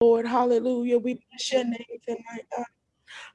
Lord. Hallelujah. We bless your name tonight.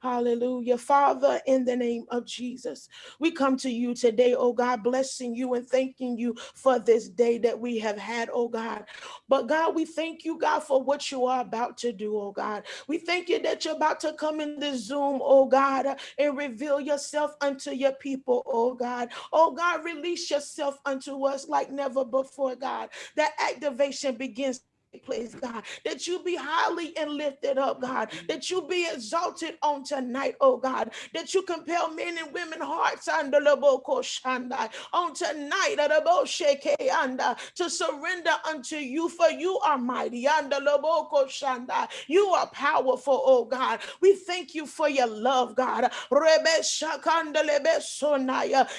Hallelujah. Father, in the name of Jesus, we come to you today, oh God, blessing you and thanking you for this day that we have had, oh God. But God, we thank you, God, for what you are about to do, oh God. We thank you that you're about to come in the Zoom, oh God, and reveal yourself unto your people, oh God. Oh God, release yourself unto us like never before, God. That activation begins place, God, that you be highly and lifted up, God, that you be exalted on tonight, oh God, that you compel men and women hearts under on tonight to surrender unto you, for you are mighty under the shanda. You are powerful, oh God. We thank you for your love, God.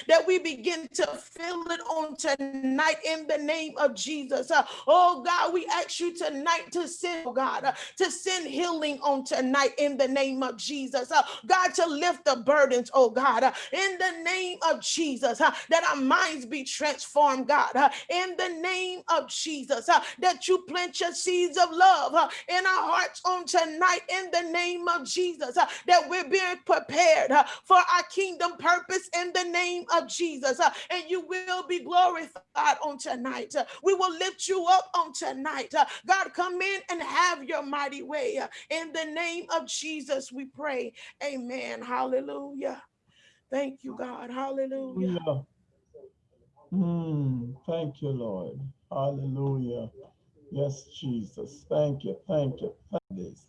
That we begin to feel it on tonight in the name of Jesus. Uh, oh God, we ask you you tonight to send, oh God, uh, to send healing on tonight in the name of Jesus. Uh, God, to lift the burdens, oh God, uh, in the name of Jesus, uh, that our minds be transformed, God, uh, in the name of Jesus, uh, that you plant your seeds of love in our hearts on tonight in the name of Jesus, that we're being prepared for our kingdom purpose in the name of Jesus, and you will be glorified on tonight. We will lift you up on tonight. God, come in and have your mighty way. In the name of Jesus, we pray. Amen. Hallelujah. Thank you, God. Hallelujah. Mm, thank you, Lord. Hallelujah. Yes, Jesus. Thank you. Thank you. Thank this.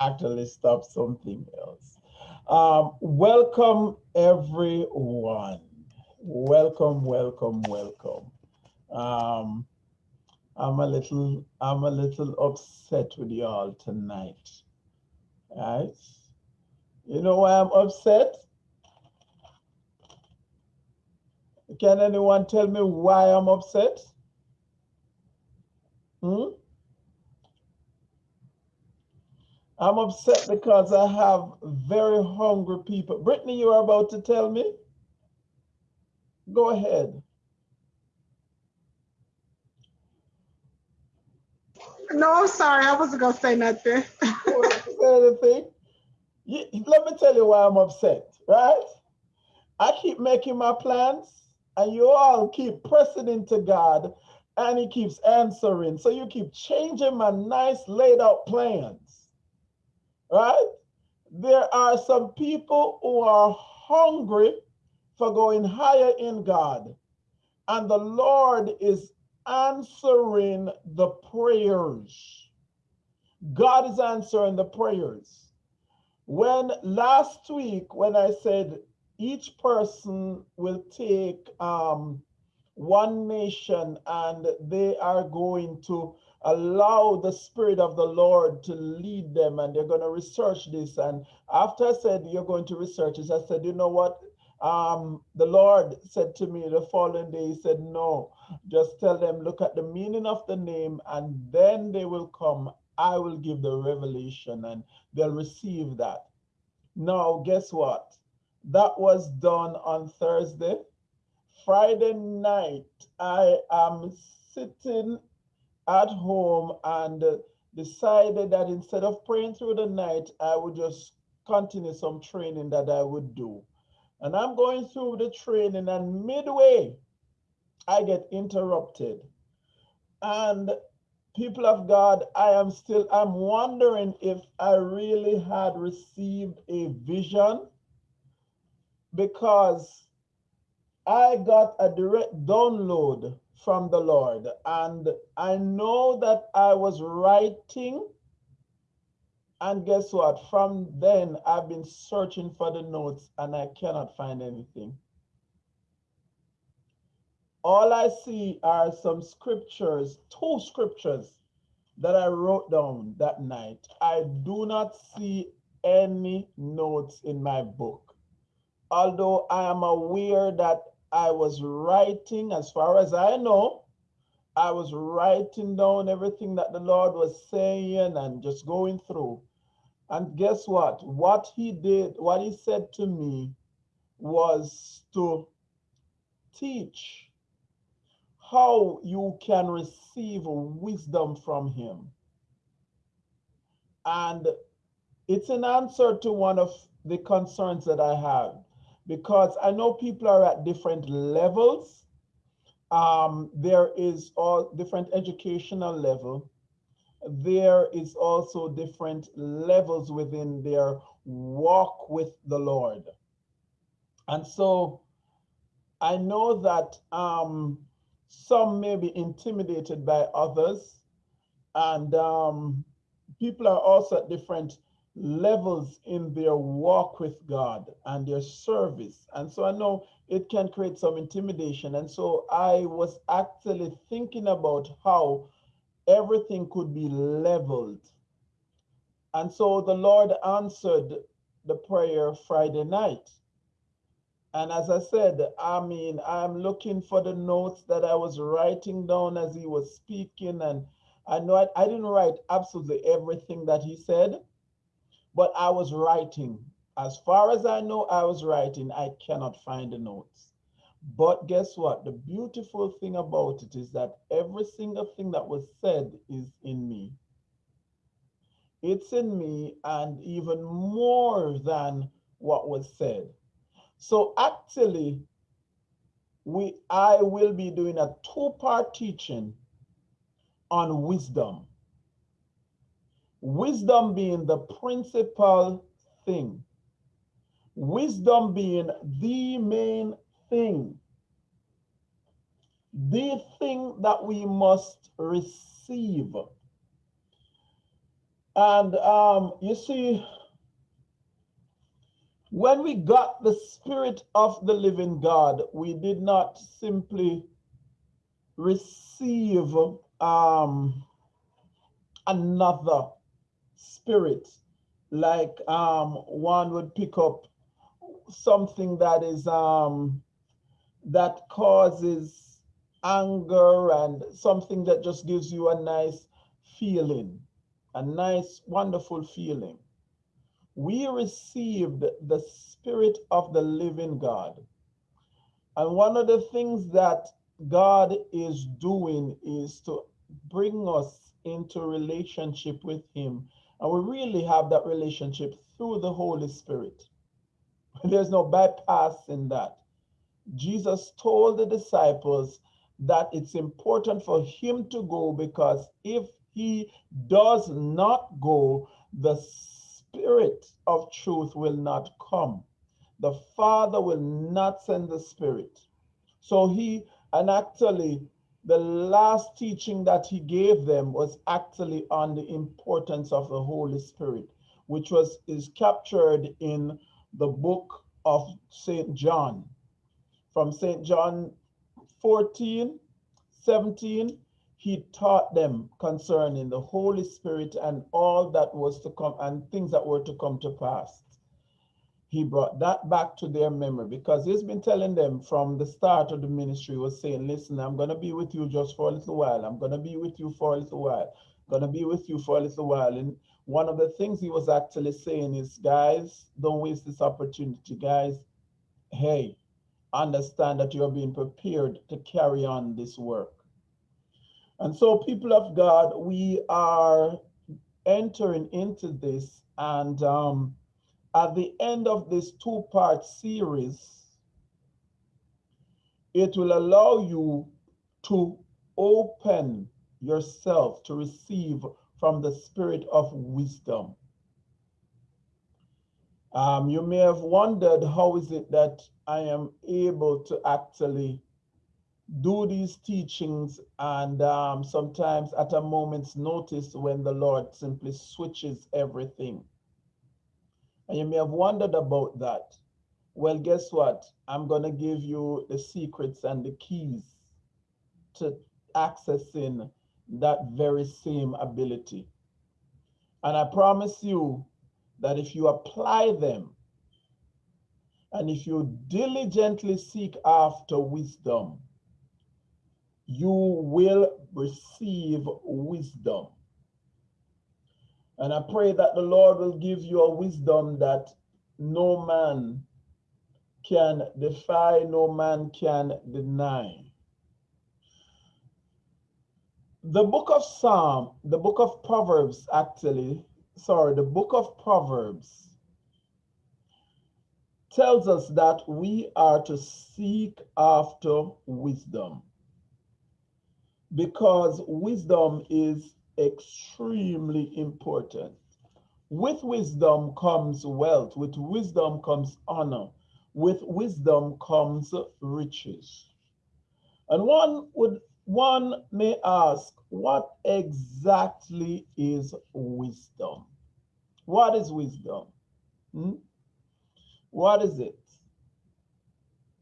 Actually, stop something else. Um, welcome, everyone. Welcome, welcome, welcome. Um, I'm a little I'm a little upset with y'all tonight. Right? You know why I'm upset? Can anyone tell me why I'm upset? Hmm? I'm upset because I have very hungry people. Brittany, you are about to tell me? Go ahead. No, I'm sorry. I wasn't going to say nothing. anything? Let me tell you why I'm upset, right? I keep making my plans and you all keep pressing into God and he keeps answering. So you keep changing my nice laid out plans, right? There are some people who are hungry for going higher in God. And the Lord is answering the prayers. God is answering the prayers. When last week, when I said each person will take um, one nation and they are going to allow the Spirit of the Lord to lead them and they're going to research this. And after I said, You're going to research this, I said, You know what? Um, the Lord said to me the following day, He said, No, just tell them, look at the meaning of the name, and then they will come. I will give the revelation and they'll receive that. Now, guess what? That was done on Thursday. Friday night, I am sitting at home and decided that instead of praying through the night, I would just continue some training that I would do. And I'm going through the training and midway, I get interrupted. And people of God, I am still, I'm wondering if I really had received a vision because I got a direct download from the Lord. And I know that I was writing and guess what? From then, I've been searching for the notes and I cannot find anything. All I see are some scriptures, two scriptures that I wrote down that night. I do not see any notes in my book. Although I am aware that I was writing, as far as I know, I was writing down everything that the Lord was saying and just going through. And guess what? What he did, what he said to me was to teach how you can receive wisdom from him. And it's an answer to one of the concerns that I have because I know people are at different levels. Um, there is all different educational level. There is also different levels within their walk with the Lord. And so I know that um, some may be intimidated by others and um, people are also at different levels in their walk with God and their service. And so I know it can create some intimidation. And so I was actually thinking about how everything could be leveled. And so the Lord answered the prayer Friday night. And as I said, I mean, I'm looking for the notes that I was writing down as he was speaking. And I know I, I didn't write absolutely everything that he said, but I was writing. As far as I know, I was writing. I cannot find the notes. But guess what? The beautiful thing about it is that every single thing that was said is in me. It's in me, and even more than what was said. So actually, we I will be doing a two-part teaching on wisdom. Wisdom being the principal thing. Wisdom being the main thing. The thing that we must receive. And um, you see, when we got the Spirit of the living God, we did not simply receive um, another spirit, like um, one would pick up something that is um, that causes anger and something that just gives you a nice feeling, a nice, wonderful feeling. We received the spirit of the living God. And one of the things that God is doing is to bring us into relationship with him and we really have that relationship through the Holy Spirit. There's no bypass in that. Jesus told the disciples that it's important for him to go because if he does not go, the spirit of truth will not come. The Father will not send the spirit. So he, and actually, the last teaching that he gave them was actually on the importance of the Holy Spirit, which was is captured in the book of St. John. From St. John 14, 17, he taught them concerning the Holy Spirit and all that was to come and things that were to come to pass. He brought that back to their memory because he's been telling them from the start of the ministry was saying listen i'm going to be with you just for a little while. I'm going to be with you for a little while. Going to be with you for a little while. And one of the things he was actually saying is guys don't waste this opportunity. Guys hey understand that you're being prepared to carry on this work and so people of god we are entering into this and um, at the end of this two-part series, it will allow you to open yourself to receive from the spirit of wisdom. Um, you may have wondered how is it that I am able to actually do these teachings and um, sometimes at a moment's notice when the Lord simply switches everything. And you may have wondered about that. Well, guess what? I'm going to give you the secrets and the keys to accessing that very same ability. And I promise you that if you apply them and if you diligently seek after wisdom, you will receive wisdom. And I pray that the Lord will give you a wisdom that no man can defy, no man can deny. the book of Psalm, the book of Proverbs, actually, sorry, the book of Proverbs tells us that we are to seek after wisdom because wisdom is extremely important. With wisdom comes wealth, with wisdom comes honor, with wisdom comes riches. And one would one may ask, what exactly is wisdom? What is wisdom? Hmm? What is it?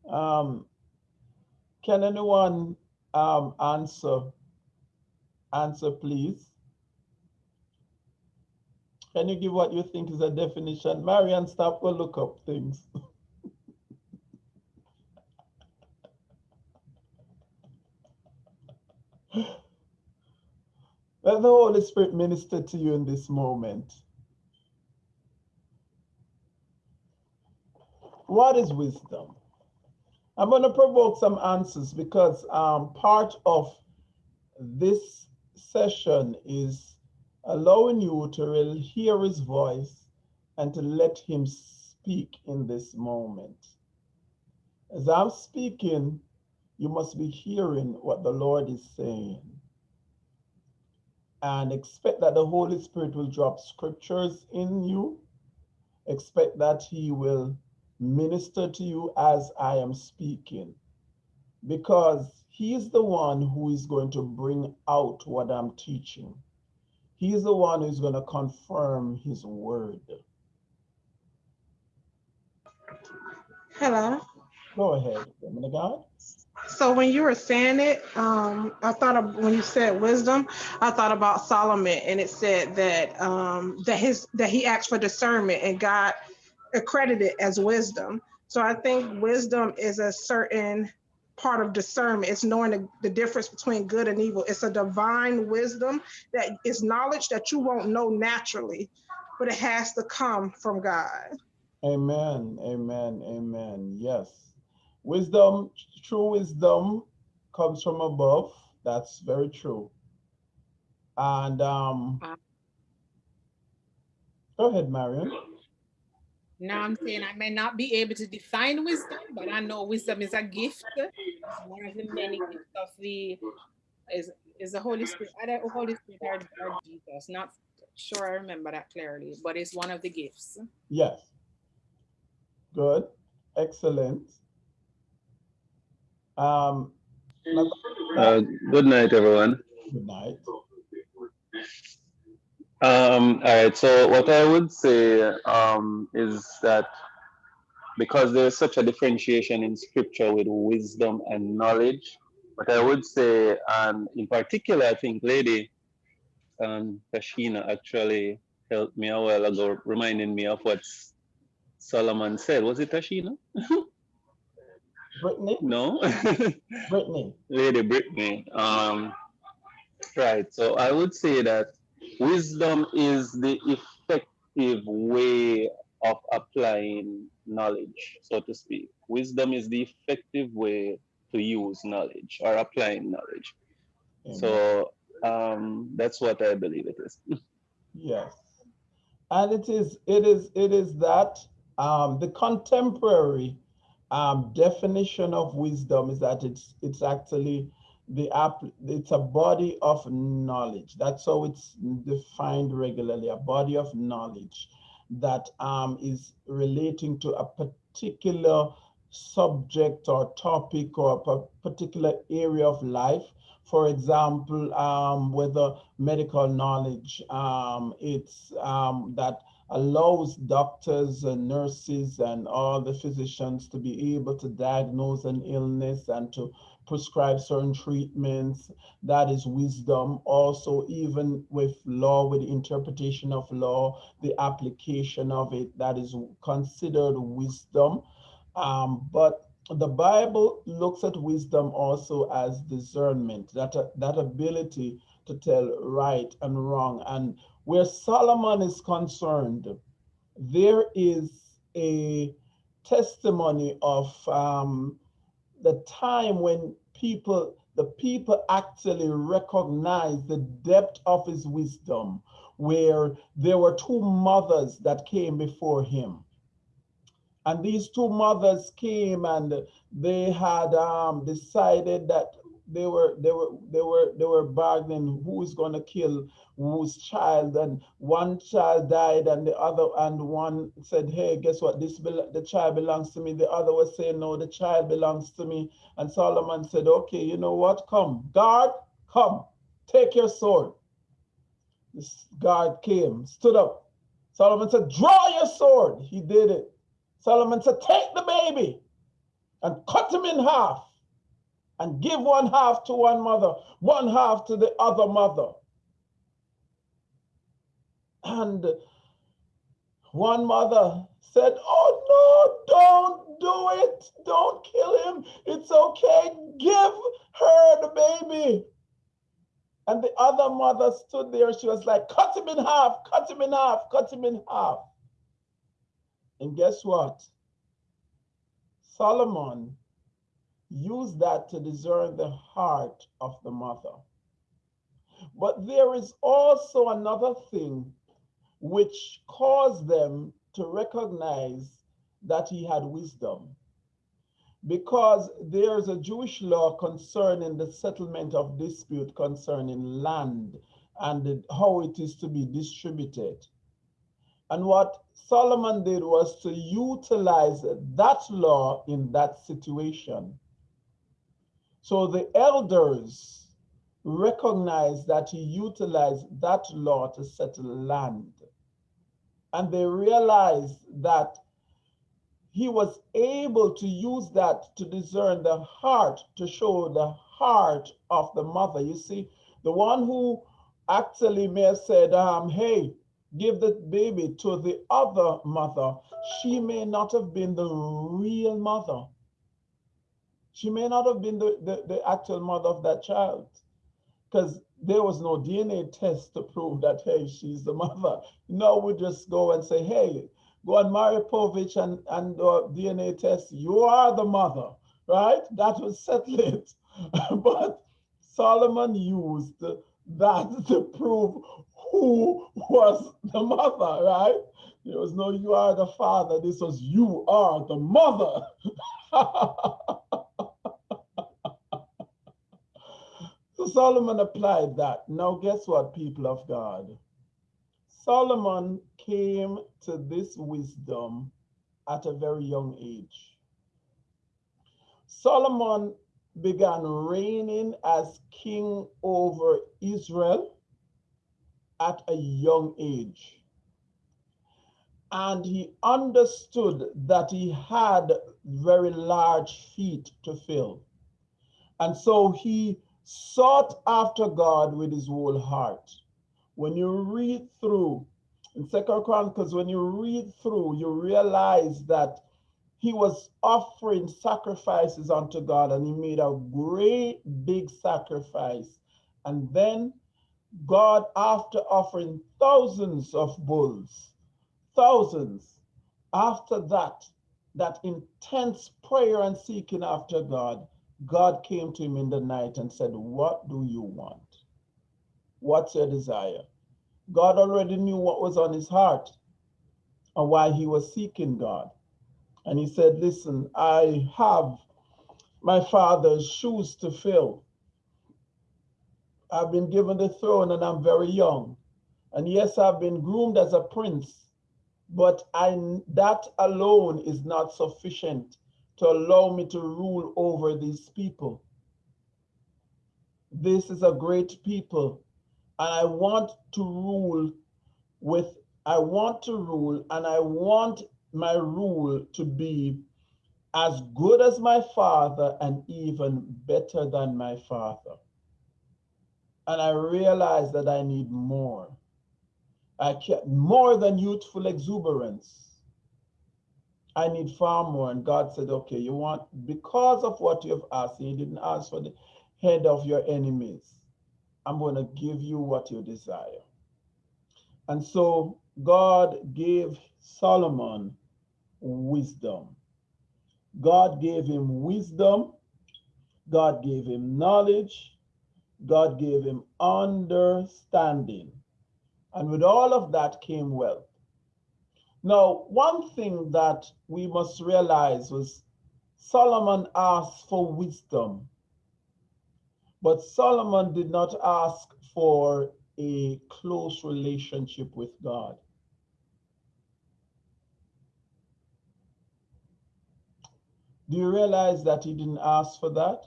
Um, can anyone um, answer? Answer, please. Can you give what you think is a definition? Marian, stop go look up things. Let the Holy Spirit minister to you in this moment. What is wisdom? I'm going to provoke some answers because um, part of this session is allowing you to hear his voice and to let him speak in this moment. As I'm speaking, you must be hearing what the Lord is saying and expect that the Holy Spirit will drop scriptures in you. Expect that he will minister to you as I am speaking because he is the one who is going to bring out what I'm teaching. He is the one who's going to confirm his word. Hello. Go ahead, woman of God. So when you were saying it, um, I thought of when you said wisdom, I thought about Solomon, and it said that um, that his that he asked for discernment, and God accredited as wisdom. So I think wisdom is a certain part of discernment. It's knowing the, the difference between good and evil. It's a divine wisdom that is knowledge that you won't know naturally, but it has to come from God. Amen. Amen. Amen. Yes. Wisdom, true wisdom comes from above. That's very true. And um, go ahead, Marion. Now I'm saying I may not be able to define wisdom, but I know wisdom is a gift. It's one of the many gifts of the is is the Holy Spirit. I don't Holy Spirit or, or Jesus. Not sure I remember that clearly, but it's one of the gifts. Yes. Good. Excellent. Um, Uh, good night, everyone. good night. Um, all right, so what I would say um, is that because there's such a differentiation in scripture with wisdom and knowledge, what I would say, and in particular, I think Lady um, Tashina actually helped me a while ago, reminding me of what Solomon said. Was it Tashina? Brittany, No? Brittany. Lady Brittany. Um, right. So I would say that wisdom is the effective way of applying knowledge, so to speak. Wisdom is the effective way to use knowledge or applying knowledge. Amen. So um, that's what I believe it is. Yes. And it is, it is, it is that um, the contemporary um, definition of wisdom is that it's it's actually the app it's a body of knowledge. That's how it's defined regularly, a body of knowledge that um, is relating to a particular subject or topic or a particular area of life. For example, um, whether medical knowledge, um, it's um, that allows doctors and nurses and all the physicians to be able to diagnose an illness and to prescribe certain treatments. That is wisdom. Also, even with law, with the interpretation of law, the application of it, that is considered wisdom. Um, but the Bible looks at wisdom also as discernment, that, that ability to tell right and wrong. And where Solomon is concerned, there is a testimony of um, the time when people, the people actually recognized the depth of his wisdom, where there were two mothers that came before him. And these two mothers came and they had um, decided that they were they were they were they were bargaining who is going to kill whose child and one child died and the other and one said hey guess what? This the child belongs to me. The other was saying no the child belongs to me. And solomon said okay you know what? Come. Guard come. Take your sword. This guard came stood up. Solomon said draw your sword. He did it. Solomon said take the baby and cut him in half and give one half to one mother, one half to the other mother. And one mother said, Oh no, don't do it. Don't kill him. It's okay. Give her the baby. And the other mother stood there. She was like, Cut him in half, cut him in half, cut him in half. And guess what? Solomon use that to discern the heart of the mother. But there is also another thing which caused them to recognize that he had wisdom. Because there's a Jewish law concerning the settlement of dispute concerning land and how it is to be distributed. And what Solomon did was to utilize that law in that situation. So the elders recognized that he utilized that law to settle land. And they realized that he was able to use that to discern the heart, to show the heart of the mother. You see, the one who actually may have said, um, hey, give the baby to the other mother, she may not have been the real mother. She may not have been the, the, the actual mother of that child because there was no DNA test to prove that, hey, she's the mother. No, we just go and say, hey, go and Maury Povich and, and uh, DNA test. You are the mother, right? That would settle it. but Solomon used that to prove who was the mother, right? There was no you are the father. This was you are the mother. So Solomon applied that. Now, guess what, people of God? Solomon came to this wisdom at a very young age. Solomon began reigning as king over Israel at a young age. And he understood that he had very large feet to fill. And so he sought after God with his whole heart. When you read through in Second Chronicles, when you read through, you realize that he was offering sacrifices unto God and he made a great big sacrifice. And then God, after offering thousands of bulls, thousands, after that, that intense prayer and seeking after God, God came to him in the night and said, What do you want? What's your desire? God already knew what was on his heart and why he was seeking God. And he said, Listen, I have my father's shoes to fill. I've been given the throne and I'm very young. And yes, I've been groomed as a prince, but I, that alone is not sufficient to allow me to rule over these people. This is a great people, and I want to rule with, I want to rule, and I want my rule to be as good as my father and even better than my father. And I realize that I need more. I can more than youthful exuberance. I need far more. And God said, okay, you want, because of what you have asked, you didn't ask for the head of your enemies. I'm going to give you what you desire. And so God gave Solomon wisdom. God gave him wisdom. God gave him knowledge, God gave him understanding. And with all of that came wealth. Now, one thing that we must realize was Solomon asked for wisdom, but Solomon did not ask for a close relationship with God. Do you realize that he didn't ask for that?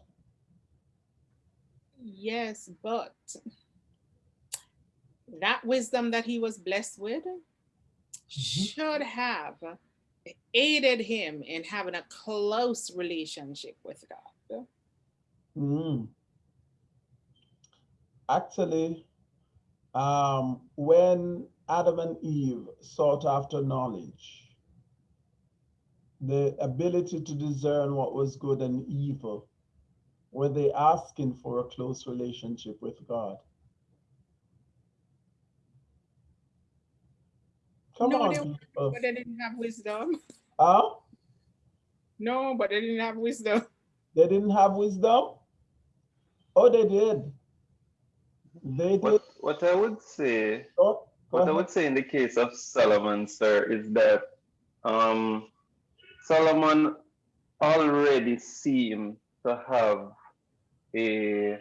Yes, but that wisdom that he was blessed with should have aided him in having a close relationship with God. Mm. Actually, um, when Adam and Eve sought after knowledge, the ability to discern what was good and evil, were they asking for a close relationship with God? Come No, on, they- people. But they didn't have wisdom. Huh? No, but they didn't have wisdom. They didn't have wisdom? Oh, they did. They did. What, what I would say, Oh, go what I would say in the case of Solomon, sir, is that um, Solomon already seemed to have a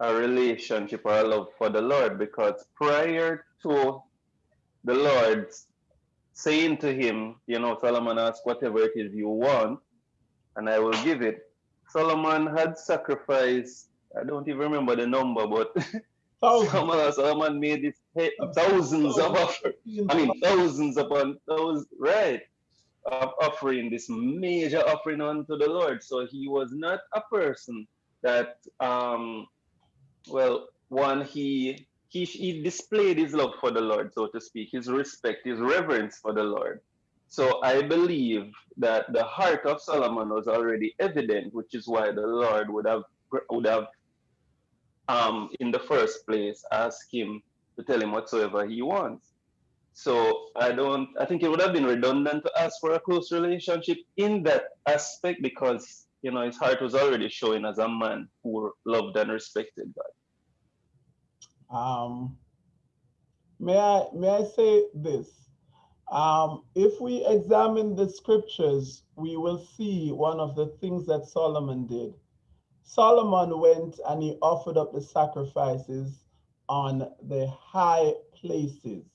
a relationship or a love for the Lord because prior to the Lord saying to him, you know, Solomon asked whatever it is you want, and I will give it. Solomon had sacrificed, I don't even remember the number, but. Solomon, Solomon made this thousands of offers. I mean, thousands upon thousands, right, of offering this major offering unto the Lord. So he was not a person that, um, well, one, he, he, he displayed his love for the Lord, so to speak, his respect, his reverence for the Lord. So I believe that the heart of Solomon was already evident, which is why the Lord would have would have um, in the first place asked him to tell him whatsoever he wants. So I don't. I think it would have been redundant to ask for a close relationship in that aspect because you know his heart was already showing as a man who loved and respected God. Um, may I may I say this? Um, if we examine the scriptures, we will see one of the things that Solomon did. Solomon went and he offered up the sacrifices on the high places.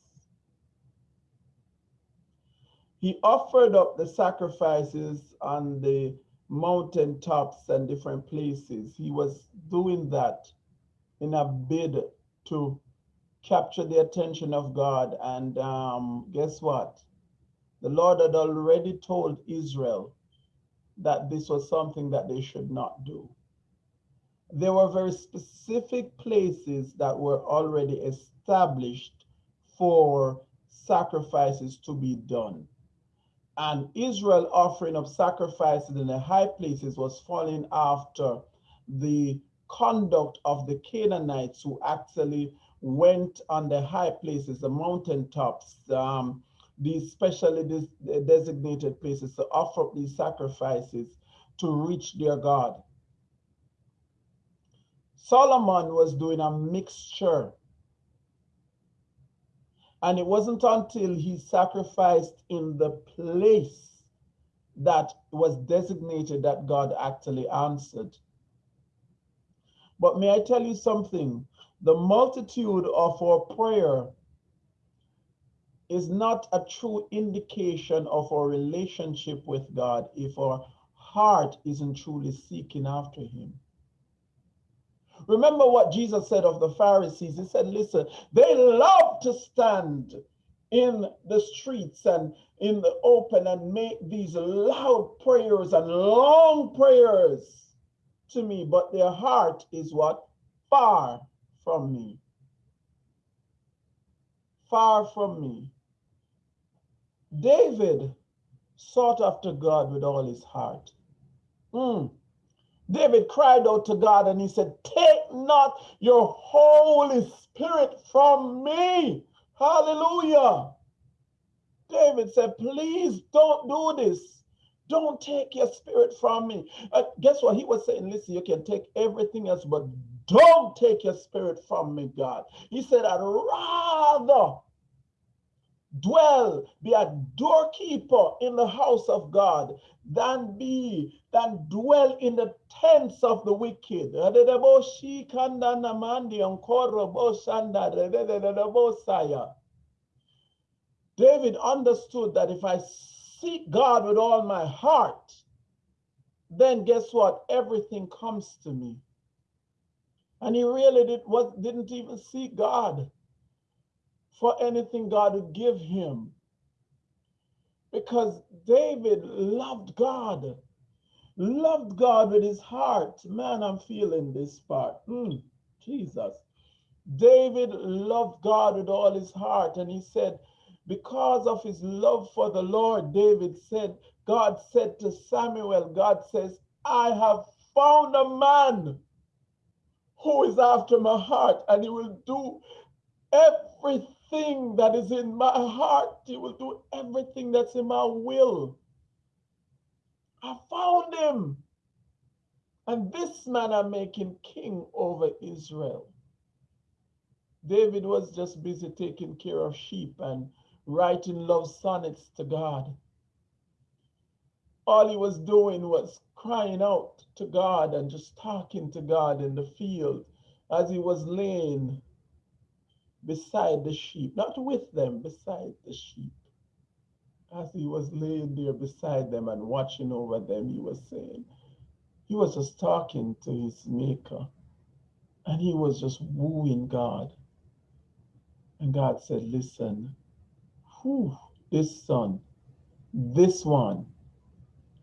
He offered up the sacrifices on the mountain tops and different places. He was doing that in a bid to capture the attention of God. And um, guess what? The Lord had already told Israel that this was something that they should not do. There were very specific places that were already established for sacrifices to be done. And Israel offering up sacrifices in the high places was falling after the conduct of the Canaanites who actually went on the high places, the mountain tops, um, these specially des- designated places to offer up these sacrifices to reach their God. Solomon was doing a mixture. And it wasn't until he sacrificed in the place that was designated that God actually answered. But may I tell you something? The multitude of our prayer is not a true indication of our relationship with God if our heart isn't truly seeking after Him. Remember what Jesus said of the Pharisees. He said, Listen, they love to stand in the streets and in the open and make these loud prayers and long prayers to me, but their heart is what? Far from me. Far from me. David sought after God with all his heart. Mm. David cried out to God and he said, Take not your Holy Spirit from me. Hallelujah. David said, Please don't do this. Don't take your spirit from me. Uh, guess what? He was saying, listen, you can take everything else, but don't take your spirit from me, God. He said, I'd rather dwell, be a doorkeeper in the house of God than be, than dwell in the tents of the wicked. David understood that if I seek God with all my heart, then guess what? Everything comes to me. And he really did what didn't even seek God for anything God would give him. Because David loved God, loved God with his heart. Man, I'm feeling this part. Mm, Jesus. David loved God with all his heart. And he said, because of his love for the Lord, David said, God said to Samuel, God says, I have found a man who is after my heart, and he will do everything that is in my heart. He will do everything that's in my will. I found him. And this man I make him king over Israel. David was just busy taking care of sheep and writing love sonnets to God. All he was doing was crying out to God and just talking to God in the field as he was laying beside the sheep, not with them, beside the sheep. As he was laying there beside them and watching over them, he was saying, he was just talking to his maker and he was just wooing God. And God said, Listen, whew, this son, this one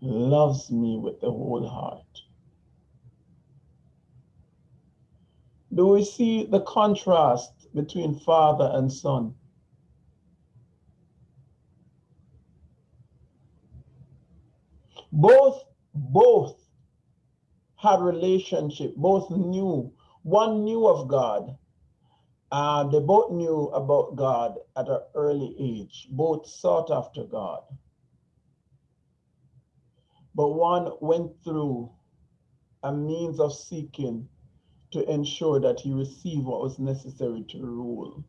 loves me with the whole heart. Do we see the contrast between father and son? Both, both had relationship, both knew, one knew of God, uh, they both knew about God at an early age. Both sought after God. But one went through a means of seeking to ensure that he received what was necessary to rule.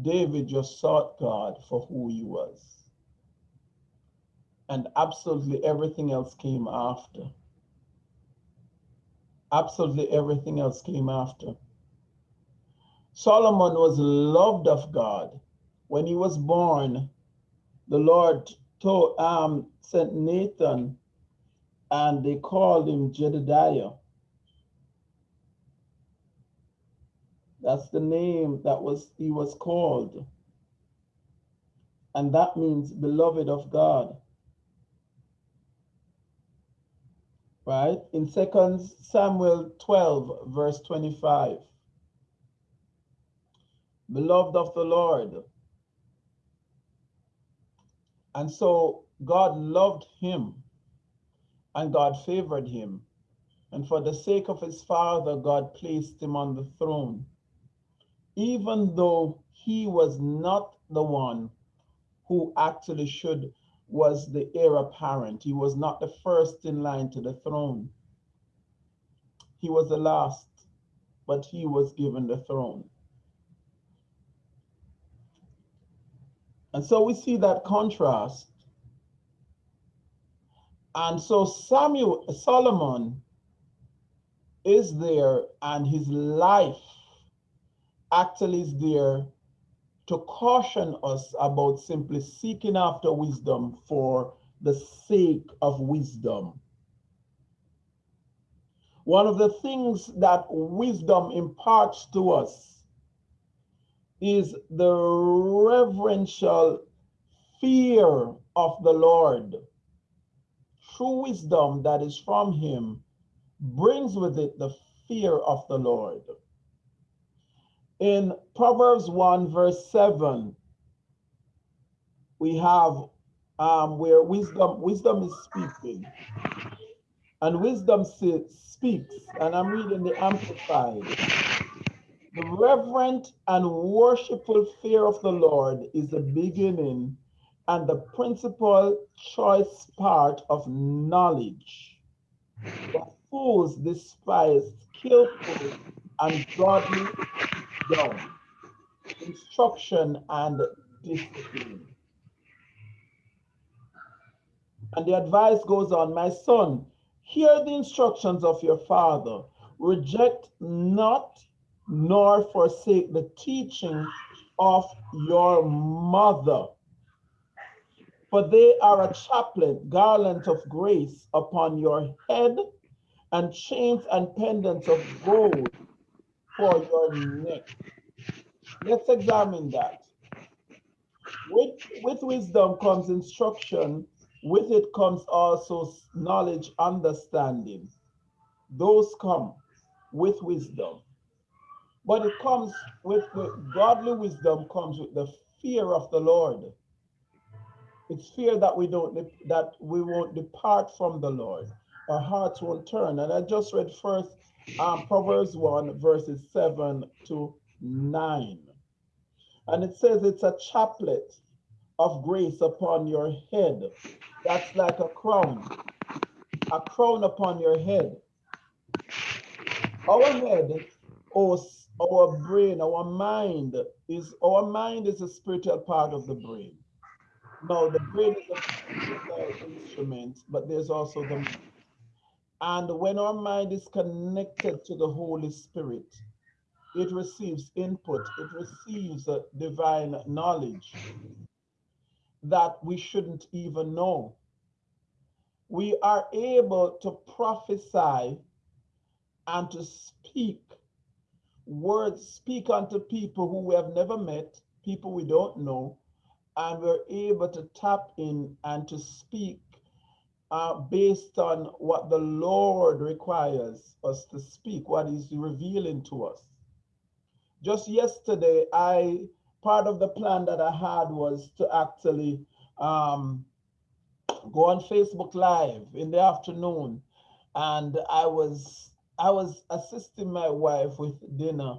David just sought God for who he was. And absolutely everything else came after. Absolutely everything else came after. Solomon was loved of God. When he was born, the Lord told, um, sent Nathan and they called him Jedidiah. That's the name that was he was called. And that means beloved of God. Right? In Second Samuel 12, verse 25 beloved of the Lord. And so God loved him and God favored him. And for the sake of his father, God placed him on the throne. Even though he was not the one who actually should was the heir apparent. He was not the first in line to the throne. He was the last, but he was given the throne. And so we see that contrast. And so Samuel, Solomon is there and his life actually is there to caution us about simply seeking after wisdom for the sake of wisdom. One of the things that wisdom imparts to us is the reverential fear of the Lord. True wisdom that is from him brings with it the fear of the Lord. In Proverbs 1 verse 7, we have um, where wisdom wisdom is speaking. And wisdom speaks, and I'm reading the Amplified. The reverent and worshipful fear of the Lord is the beginning and the principal choice part of knowledge. The fools despise skillful and godly wisdom, instruction, and discipline. And the advice goes on, my son, hear the instructions of your father. Reject not nor forsake the teaching of your mother. For they are a chaplet, garland of grace upon your head, and chains and pendants of gold for your neck. Let's examine that. With, with wisdom comes instruction, with it comes also knowledge, understanding. Those come with wisdom. But it comes with the godly wisdom comes with the fear of the Lord. It's fear that we don't that we won't depart from the Lord. Our hearts won't turn. And I just read first um, Proverbs 1, verses 7 to 9. And it says it's a chaplet of grace upon your head. That's like a crown, a crown upon your head. Our head, our, our brain, our mind is our mind is a spiritual part of the brain. No, the brain is a instrument, but there's also the mind. and when our mind is connected to the Holy Spirit, it receives input, it receives a divine knowledge that we shouldn't even know. We are able to prophesy and to speak words, speak unto people who we have never met, people we don't know, and we're able to tap in and to speak uh, based on what the Lord requires us to speak, what He's revealing to us. Just yesterday, I part of the plan that I had was to actually um, go on Facebook Live in the afternoon, and I was I was assisting my wife with dinner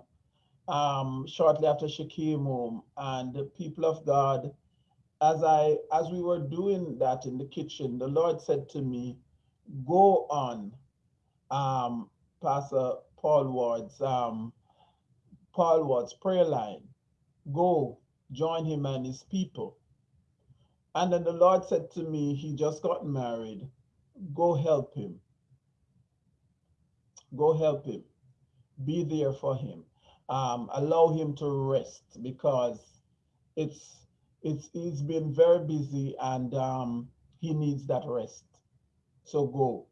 um, shortly after she came home, and the people of God as I as we were doing that in the kitchen, the Lord said to me, "Go on, um, Pastor Paul Ward's um, Paul Ward's prayer line. Go join him and his people." And then the Lord said to me, "He just got married. Go help him. Go help him. Be there for him. Um, allow him to rest because it's." it's he's been very busy and um, he needs that rest. So go.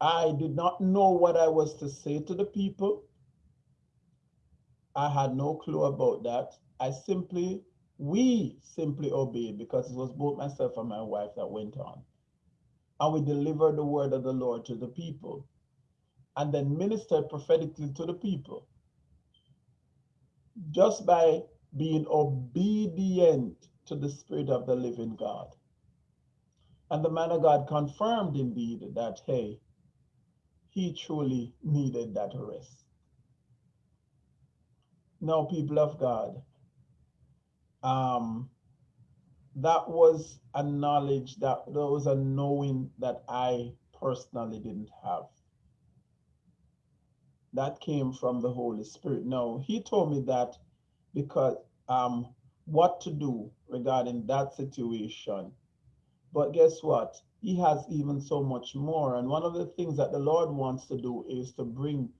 I did not know what I was to say to the people. I had no clue about that. I simply, we simply obeyed because it was both myself and my wife that went on. And we delivered the word of the Lord to the people and then ministered prophetically to the people. Just by being obedient to the Spirit of the living God. And the man of God confirmed indeed that, hey, he truly needed that rest. Now, people of God, um, that was a knowledge that there was a knowing that I personally didn't have. That came from the Holy Spirit. No, he told me that because um, what to do regarding that situation. But guess what? He has even so much more. And one of the things that the Lord wants to do is to bring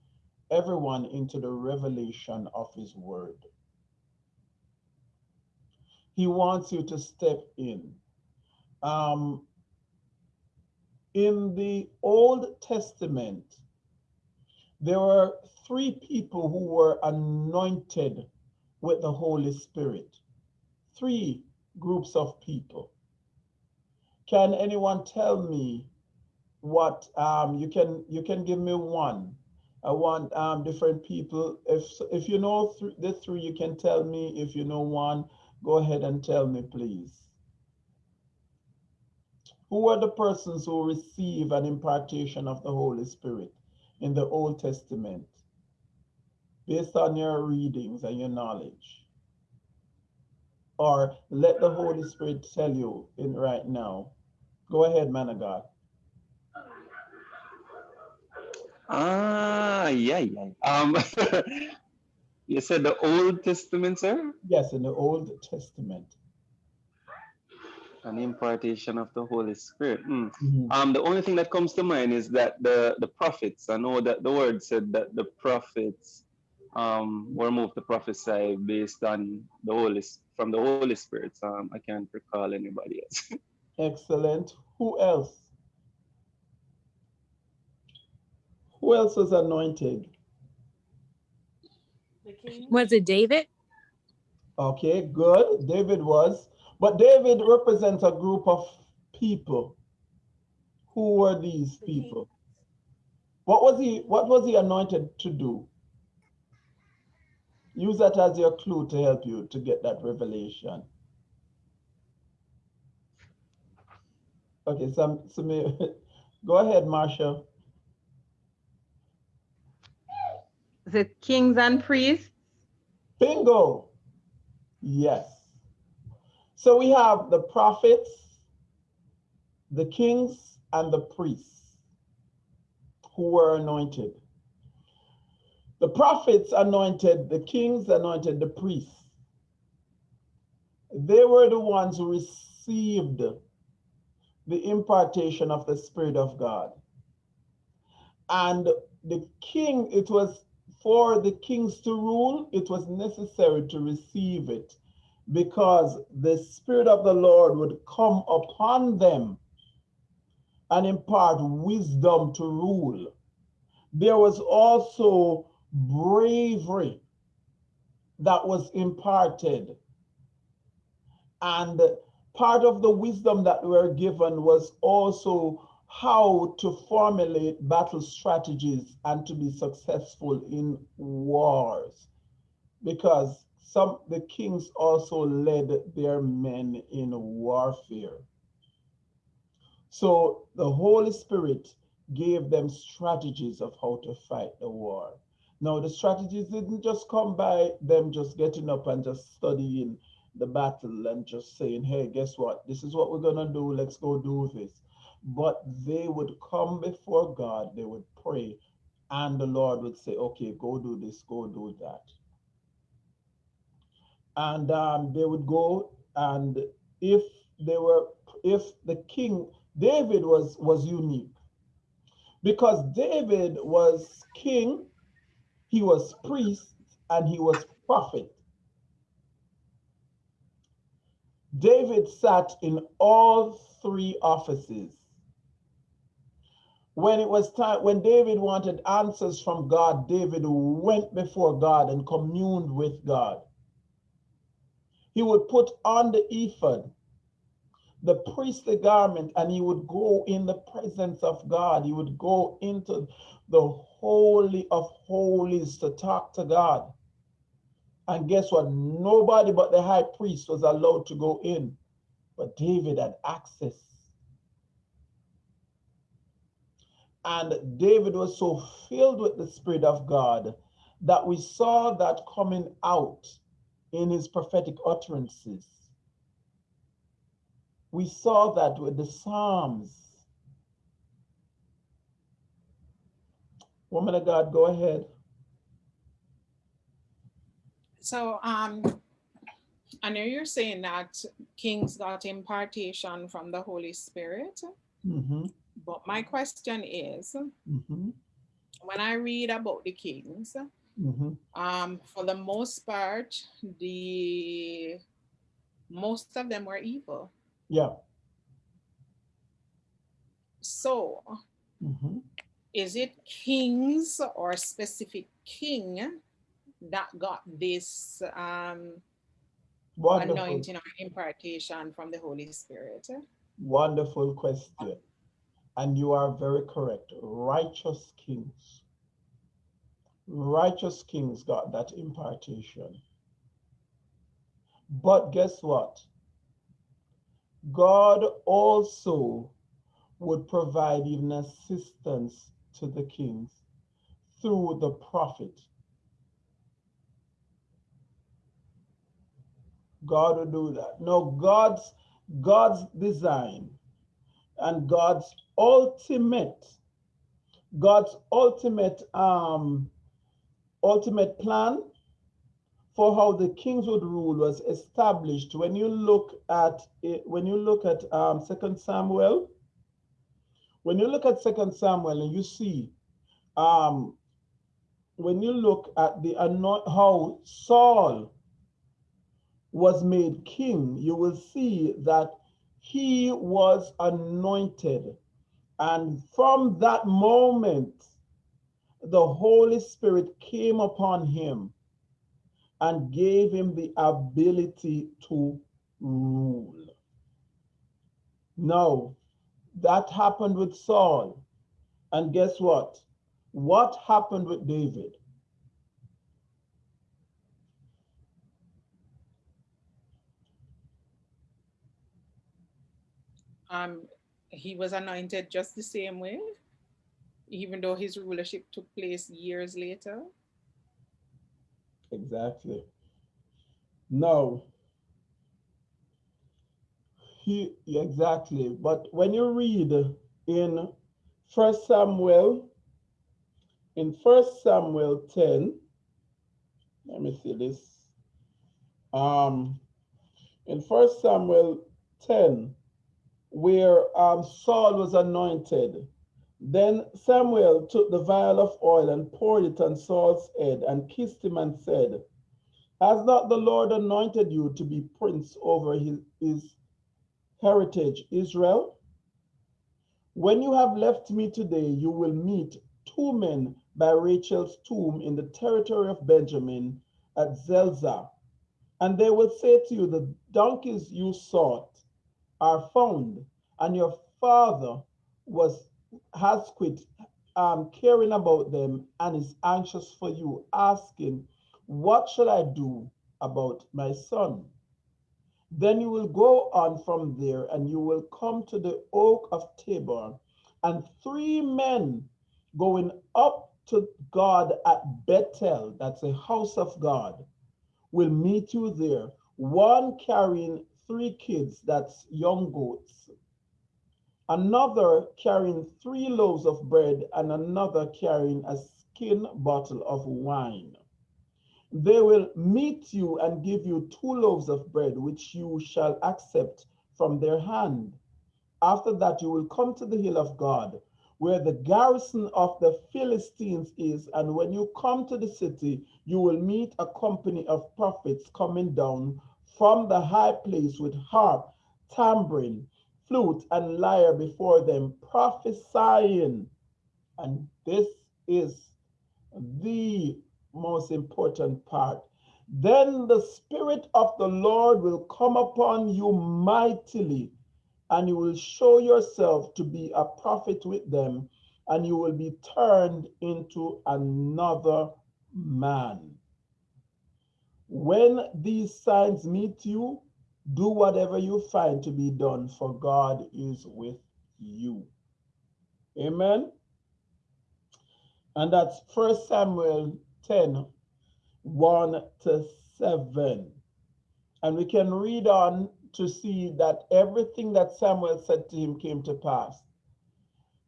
everyone into the revelation of his word. He wants you to step in. Um, in the Old Testament, there were three people who were anointed with the Holy Spirit. Three groups of people. Can anyone tell me what um, you can you can give me one? I want um, different people. If if you know th the three, you can tell me. If you know one, go ahead and tell me, please. Who are the persons who receive an impartation of the Holy Spirit in the Old Testament? based on your readings and your knowledge. or let the Holy Spirit tell you in right now. Go ahead, man of God. Ah, yeah, yeah. Um, you said the Old Testament, sir? Yes, in the Old Testament. An impartation of the Holy Spirit. Mm. Mhm. Um, the only thing that comes to mind is that the the prophets. I know that the word said that the prophets um, were moved to prophesy based on the Holy from the Holy Spirit. Um, I can't recall anybody else. Excellent. Who else? Who else was anointed? The king. Was it David? Okay, good. David was, but David represents a group of people. Who were these people? What was he? What was he anointed to do? Use that as your clue to help you to get that revelation. Okay, so, so may, go ahead, Marsha. The kings and priests. Bingo. Yes. So we have the prophets, the kings, and the priests who were anointed. The prophets anointed, the kings anointed the priests. They were the ones who received the impartation of the Spirit of God. And the king, it was for the kings to rule, it was necessary to receive it because the Spirit of the Lord would come upon them and impart wisdom to rule. There was also bravery that was imparted. And part of the wisdom that we were given was also how to formulate battle strategies and to be successful in wars because some the kings also led their men in warfare. So the holy spirit gave them strategies of how to fight the war. Now the strategies didn't just come by them just getting up and just studying the battle and just saying hey guess what? This is what we're to do. Let's go do this. But they would come before God, they would pray, and the Lord would say, Okay, go do this, go do that. And um, they would go, and if they were, if the king, David was was unique. Because David was king, he was priest, and he was prophet. David sat in all three offices. When it was time when david wanted answers from god david went before god and communed with god he would put on the ephod the priestly garment and he would go in the presence of god. He would go into the holy of holies to talk to god. And guess what? Nobody but the high priest was allowed to go in. But david had access. And David was so filled with the Spirit of God that we saw that coming out in his prophetic utterances. We saw that with the Psalms. Woman of God, go ahead. So um, I know you're saying that kings got impartation from the Holy Spirit, hmm but my question is, hmm when I read about the kings, hmm um, for the most part, the most of them were evil. Yeah. So hmm is it kings or specific king that got this um, Wonderful. anointing or impartation from the Holy Spirit? Wonderful question. And you are very correct. Righteous kings. Righteous kings got that impartation. But guess what? God also would provide even assistance to the kings through the prophet. God will do that. No, God's God's design and God's ultimate, God's ultimate um ultimate plan for how the kings would rule was established. When you look at it, when you look at um second samuel when you look at second samuel and you see um when you look at the how saul was made king you will see that he was anointed. And from that moment the holy spirit came upon him and gave him the ability to rule. Now, that happened with Saul. And guess what? What happened with David? Um, he was anointed just the same way, even though his rulership took place years later. Exactly. No. He exactly. But when you read in First Samuel, in First Samuel 10, let me see this. Um, in First Samuel 10, where um, Saul was anointed, then Samuel took the vial of oil and poured it on Saul's head and kissed him and said, Has not the Lord anointed you to be prince over his, his heritage, Israel? When you have left me today, you will meet two men by Rachel's tomb in the territory of Benjamin at Zelzah. And they will say to you, The donkeys you sought are found, and your father was has quit um, caring about them and is anxious for you, asking, What should I do about my son? Then you will go on from there and you will come to the oak of Tabor, and three men going up to God at Bethel, that's a house of God, will meet you there. One carrying three kids, that's young goats, another carrying three loaves of bread, and another carrying a skin bottle of wine. They will meet you and give you two loaves of bread, which you shall accept from their hand. After that, you will come to the hill of God, where the garrison of the Philistines is. And when you come to the city, you will meet a company of prophets coming down from the high place with harp, tambourine, flute and lyre before them, prophesying. And this is the most important part. Then the Spirit of the Lord will come upon you mightily, and you will show yourself to be a prophet with them, and you will be turned into another man. When these signs meet you, do whatever you find to be done, for God is with you. Amen. And that's First Samuel 10 1 to 7. And we can read on to see that everything that Samuel said to him came to pass.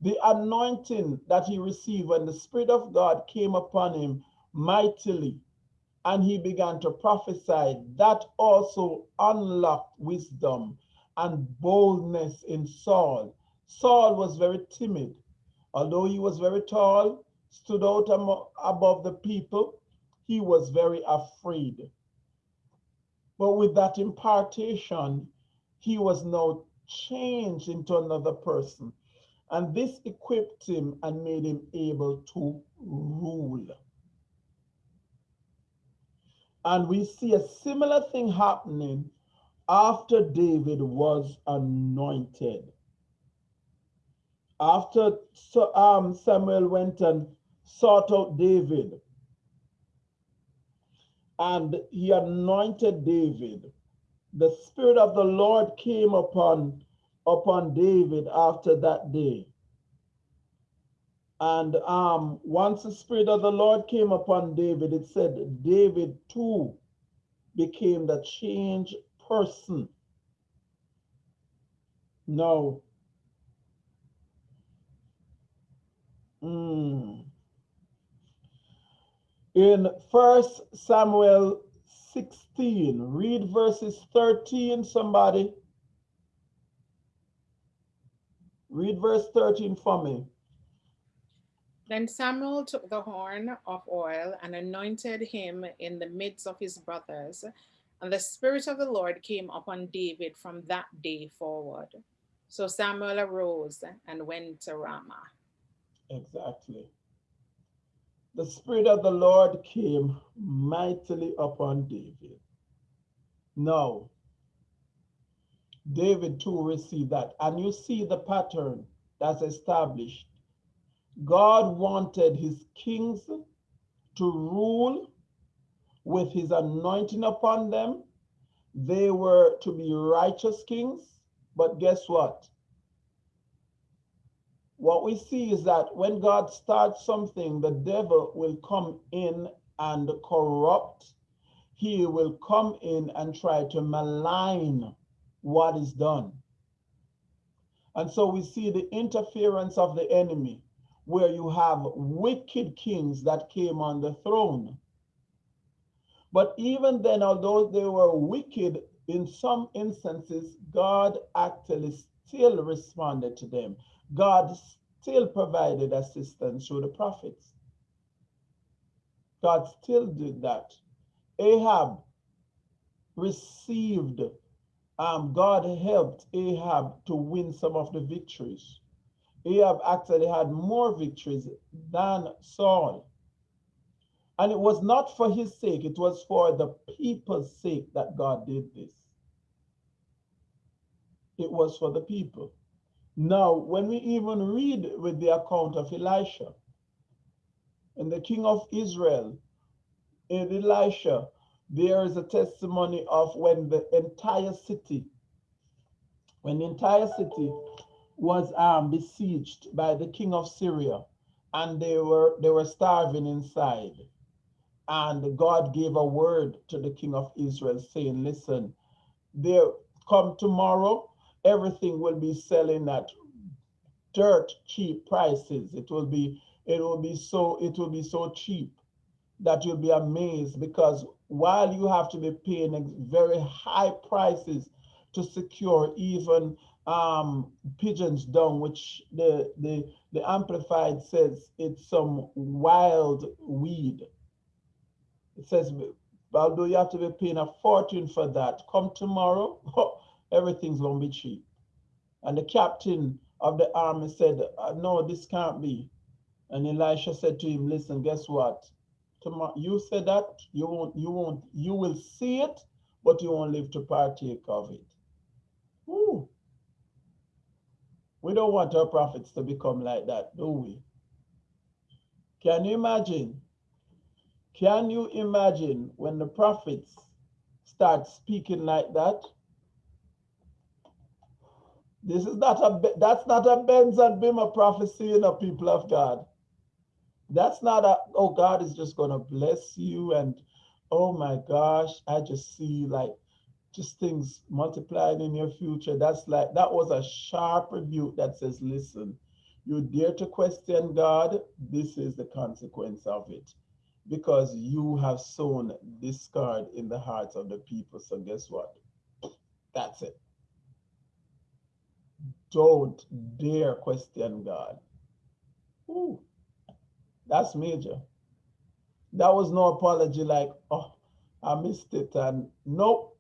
The anointing that he received when the Spirit of God came upon him mightily and he began to prophesy, that also unlocked wisdom and boldness in Saul. Saul was very timid. Although he was very tall, stood out above the people, he was very afraid. But with that impartation, he was now changed into another person. And this equipped him and made him able to rule. And we see a similar thing happening after David was anointed. After um, Samuel went and sought out David, and he anointed David, the Spirit of the Lord came upon, upon David after that day. And um, once the Spirit of the Lord came upon David, it said David too became the changed person. No. Mm. In First Samuel 16, read verses 13, somebody. Read verse 13 for me. Then Samuel took the horn of oil and anointed him in the midst of his brothers. And the Spirit of the Lord came upon David from that day forward. So Samuel arose and went to Ramah. Exactly. The Spirit of the Lord came mightily upon David. Now, David too received that. And you see the pattern that's established. God wanted his kings to rule with his anointing upon them. They were to be righteous kings. But guess what? What we see is that when God starts something, the devil will come in and corrupt. He will come in and try to malign what is done. And so we see the interference of the enemy, where you have wicked kings that came on the throne. But even then, although they were wicked, in some instances, God actually still responded to them. God still provided assistance through the prophets. God still did that. Ahab received um, God helped Ahab to win some of the victories. Ahab actually had more victories than Saul. And it was not for his sake, it was for the people's sake that God did this. It was for the people. Now, when we even read with the account of Elisha and the king of Israel, in Elisha, there is a testimony of when the entire city, when the entire city was um, besieged by the king of Syria, and they were they were starving inside. And God gave a word to the king of Israel, saying, "Listen, there come tomorrow, everything will be selling at dirt cheap prices. It will be it will be so it will be so cheap that you'll be amazed because while you have to be paying very high prices to secure even um, pigeons dung, which the, the, the Amplified says it's some wild weed. It says, although you have to be paying a fortune for that, come tomorrow, everything's going to be cheap. And the captain of the army said, uh, no, this can't be. And Elisha said to him, listen, guess what? tomorrow you said that you won't you won't you will see it but you won't live to partake of it Ooh. We don't want our prophets to become like that do we? Can you imagine? Can you imagine when the prophets start speaking like that? This is not a that's not a Benz and Bimmer prophecy in a people of God. That's not a, oh, God is just to bless you. And oh my gosh, I just see like just things multiplying in your future. That's like, that was a sharp rebuke that says, listen, you dare to question God, this is the consequence of it. Because you have sown discord in the hearts of the people. So guess what? That's it. Don't dare question God. Ooh. That's major. That was no apology like, oh, I missed it. And nope.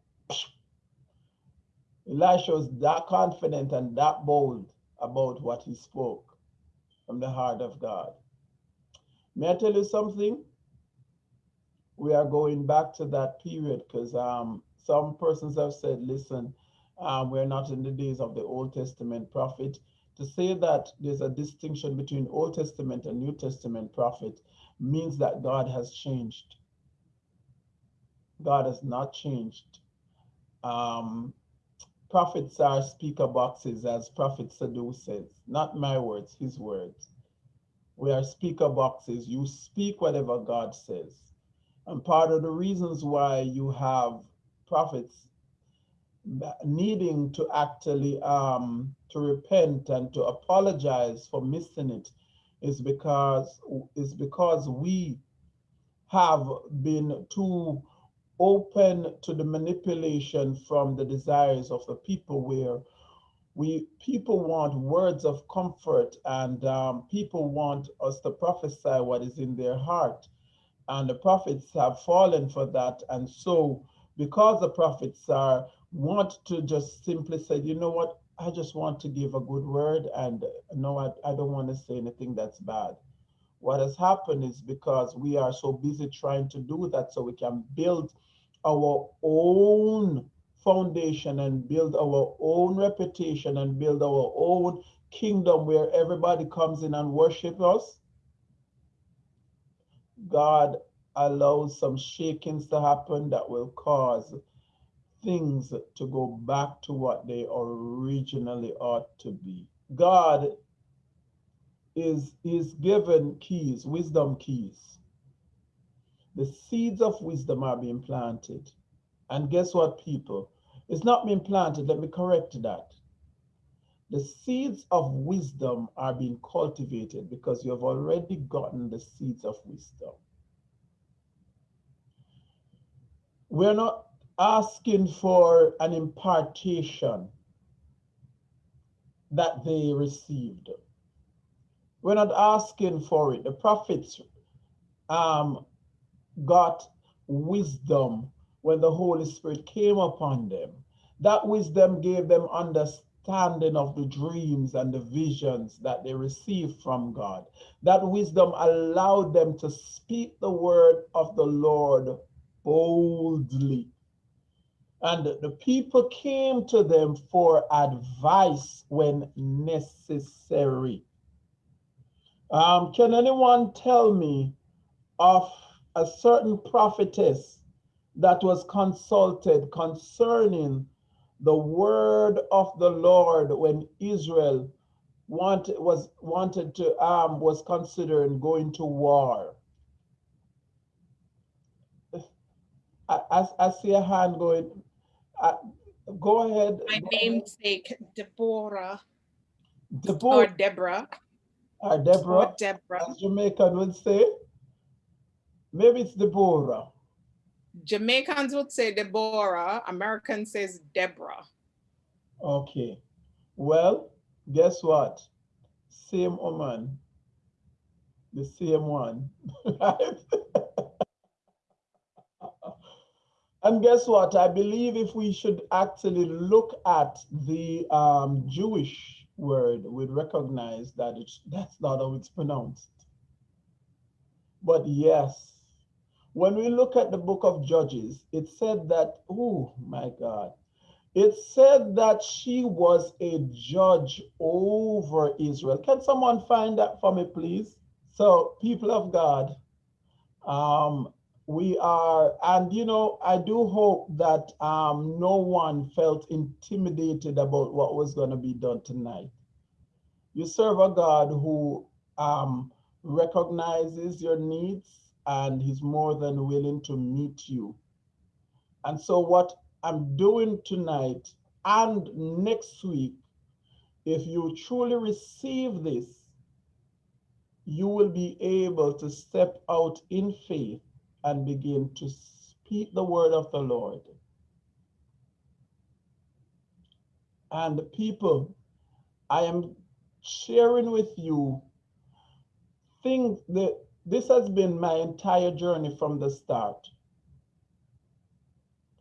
Elisha was that confident and that bold about what he spoke from the heart of God. May I tell you something? We are going back to that period because um, some persons have said, listen, um, we're not in the days of the Old Testament prophet to say that there's a distinction between Old Testament and New Testament prophet means that God has changed. God has not changed. Um, prophets are speaker boxes, as Prophet Sadhu says, not my words, his words. We are speaker boxes. You speak whatever God says. And part of the reasons why you have prophets needing to actually um, to repent and to apologize for missing it is because is because we have been too open to the manipulation from the desires of the people where we people want words of comfort and um, people want us to prophesy what is in their heart. And the prophets have fallen for that. And so because the prophets are want to just simply say you know what? I just want to give a good word and no i, I don't want to say anything that's bad what has happened is because we are so busy trying to do that so we can build our own foundation and build our own reputation and build our own kingdom where everybody comes in and worship us. God allows some shakings to happen that will cause things to go back to what they originally ought to be. God is is given keys wisdom keys. The seeds of wisdom are being planted. And guess what people? It's not being planted. Let me correct that. The seeds of wisdom are being cultivated because you have already gotten the seeds of wisdom. We're not asking for an impartation that they received we're not asking for it the prophets um, got wisdom when the Holy Spirit came upon them. That wisdom gave them understanding of the dreams and the visions that they received from God. That wisdom allowed them to speak the word of the Lord boldly. And the people came to them for advice when necessary. Um, can anyone tell me of a certain prophetess that was consulted concerning the word of the Lord when Israel wanted was wanted to um was considering going to war. I, I, I see a hand going. I, go ahead. My namesake, Deborah or Deborah, Deborah or or Deborah, Deborah. as Jamaican would say. Maybe it's Deborah. Jamaicans would say Deborah, American says Deborah. Okay. Well, guess what? Same woman. The same one. Right? and guess what? I believe if we should actually look at the um, Jewish word, we'd recognize that it's that's not how it's pronounced. But yes, when we look at the book of Judges, it said that, oh my God, it said that she was a judge over Israel. Can someone find that for me, please? So, people of God, um, we are, and you know, I do hope that um, no one felt intimidated about what was going to be done tonight. You serve a God who um, recognizes your needs and he's more than willing to meet you. And so, what I'm doing tonight and next week, if you truly receive this, you will be able to step out in faith and begin to speak the word of the Lord. And the people, I am sharing with you things that this has been my entire journey from the start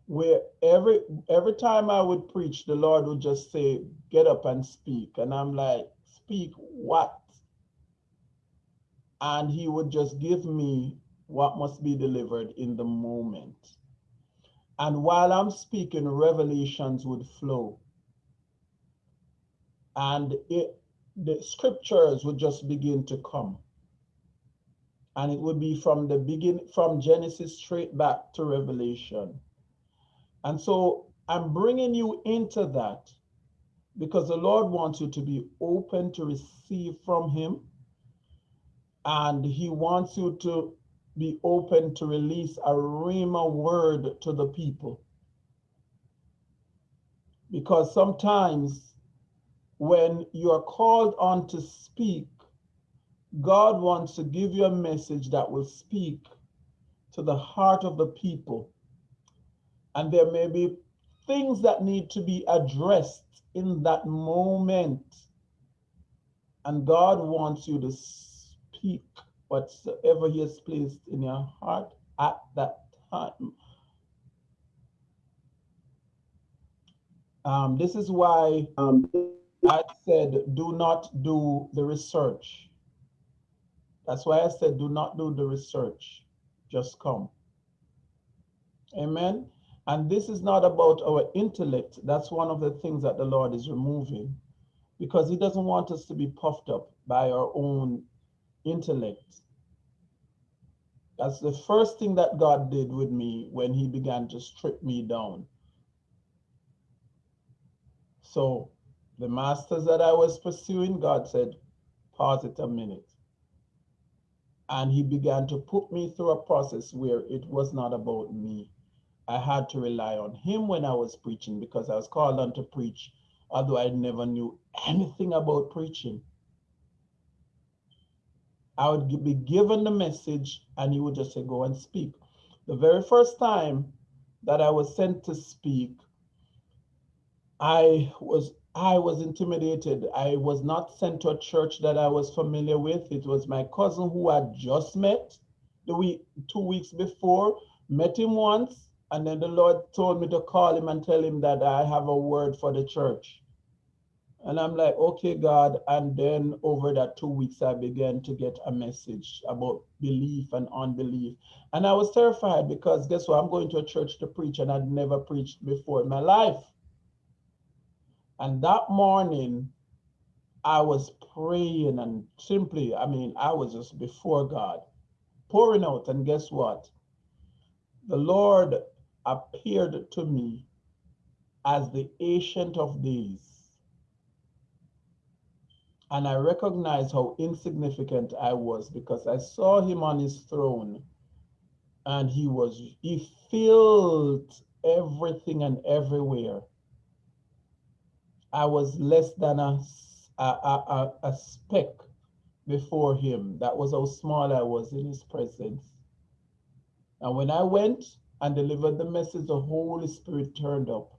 where every every time I would preach, the Lord would just say, "Get up and speak," and I'm like, "Speak what?" And He would just give me what must be delivered in the moment. And while I'm speaking, revelations would flow, and it the scriptures would just begin to come. And it would be from the beginning, from Genesis straight back to Revelation. And so I'm bringing you into that because the Lord wants you to be open to receive from Him. And He wants you to be open to release a rhema word to the people. Because sometimes when you are called on to speak, God wants to give you a message that will speak to the heart of the people. And there may be things that need to be addressed in that moment. And God wants you to speak whatsoever He has placed in your heart at that time. Um, this is why um, I said, do not do the research. That's why I said, do not do the research. Just come. Amen. And this is not about our intellect. That's one of the things that the Lord is removing because he doesn't want us to be puffed up by our own intellect. That's the first thing that God did with me when he began to strip me down. So the masters that I was pursuing, God said, pause it a minute. And he began to put me through a process where it was not about me. I had to rely on him when I was preaching because I was called on to preach, although I never knew anything about preaching. I would be given the message and he would just say, go and speak. The very first time that I was sent to speak, I was I was intimidated. I was not sent to a church that I was familiar with. It was my cousin who I just met the week two weeks before, met him once, and then the Lord told me to call him and tell him that I have a word for the church. And I'm like, okay, God. And then over that two weeks, I began to get a message about belief and unbelief. And I was terrified because guess what? I'm going to a church to preach and I'd never preached before in my life. And that morning, I was praying and simply, I mean, I was just before God, pouring out. And guess what? The Lord appeared to me as the Ancient of Days. And I recognized how insignificant I was because I saw him on his throne and he was, he filled everything and everywhere. I was less than a, a, a, a speck before him. That was how small I was in his presence. And when I went and delivered the message, the Holy Spirit turned up.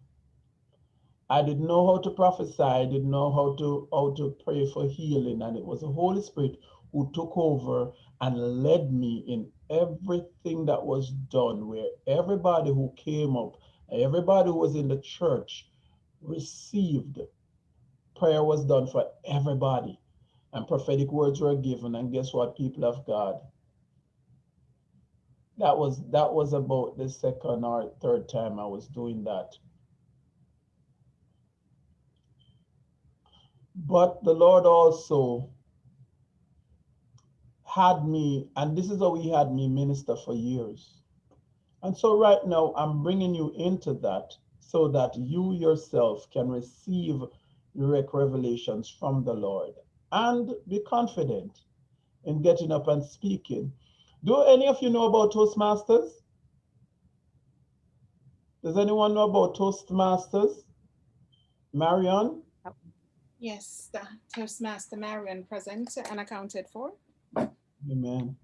I didn't know how to prophesy. I didn't know how to how to pray for healing. And it was the Holy Spirit who took over and led me in everything that was done, where everybody who came up, everybody who was in the church received. Prayer was done for everybody. And prophetic words were given. And guess what, people of God? That was that was about the second or third time I was doing that. But the Lord also had me, and this is how he had me minister for years. And so right now I'm bringing you into that so that you yourself can receive direct revelations from the Lord and be confident in getting up and speaking. Do any of you know about Toastmasters? Does anyone know about Toastmasters? Marion? Yes, the Toastmaster Marion present and accounted for. Amen.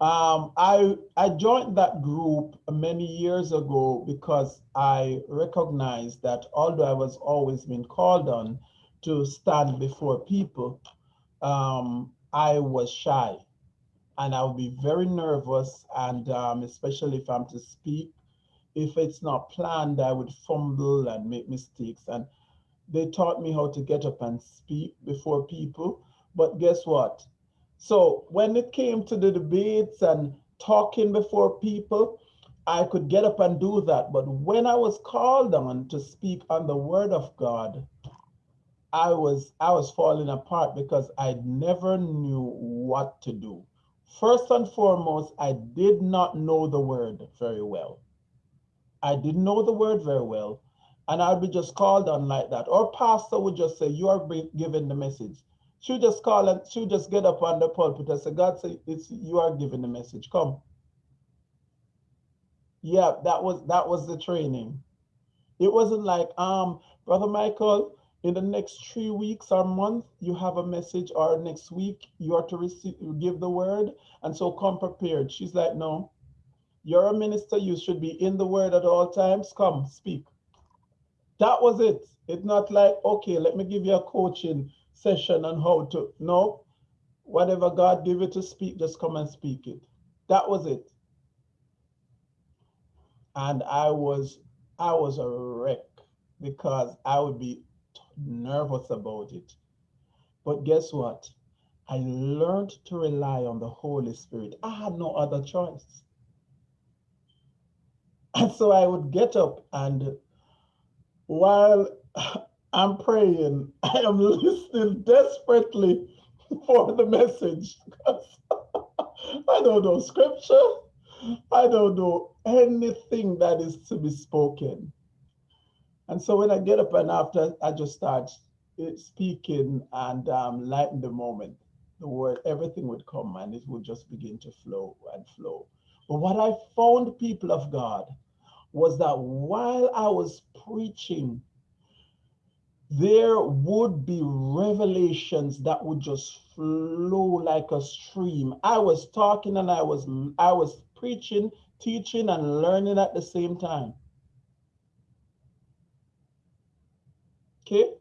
Um, I, I joined that group many years ago because I recognized that although I was always being called on to stand before people, um, I was shy and I would be very nervous and um, especially if I'm to speak, if it's not planned, I would fumble and make mistakes. And they taught me how to get up and speak before people. But guess what? So when it came to the debates and talking before people, I could get up and do that. But when I was called on to speak on the word of God, I was I was falling apart because I never knew what to do. First and foremost, I did not know the word very well. I didn't know the word very well. And I'd be just called on like that. Or pastor would just say, you are giving the message. She would just call and she would just get up on the pulpit and say, God say, it's you are giving the message. Come. Yeah, that was that was the training. It wasn't like, um, Brother Michael, in the next three weeks or month, you have a message, or next week you are to receive give the word, and so come prepared. She's like, no, you're a minister, you should be in the word at all times. Come, speak. That was it. It's not like, okay, let me give you a coaching session on how to. No, whatever God give you to speak, just come and speak it. That was it. And I was, I was a wreck because I would be nervous about it. But guess what? I learned to rely on the Holy Spirit. I had no other choice. And so I would get up and while I'm praying, I am listening desperately for the message. I don't know scripture. I don't know anything that is to be spoken. And so when I get up and after I just start speaking and um, lighten the moment, the word, everything would come and it would just begin to flow and flow. But what I found, people of God, was that while I was preaching, there would be revelations that would just flow like a stream. I was talking and I was I was preaching, teaching, and learning at the same time. Okay?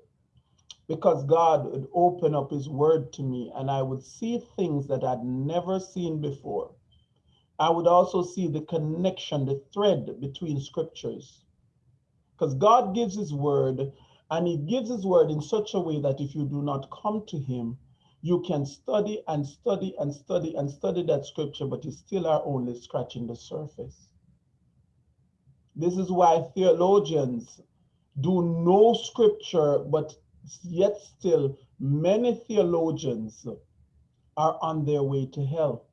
Because God would open up his word to me and I would see things that I'd never seen before. I would also see the connection, the thread between scriptures. Because God gives his word and he gives his word in such a way that if you do not come to him, you can study and study and study and study that scripture, but you still are only scratching the surface. This is why theologians do know scripture, but yet still many theologians are on their way to hell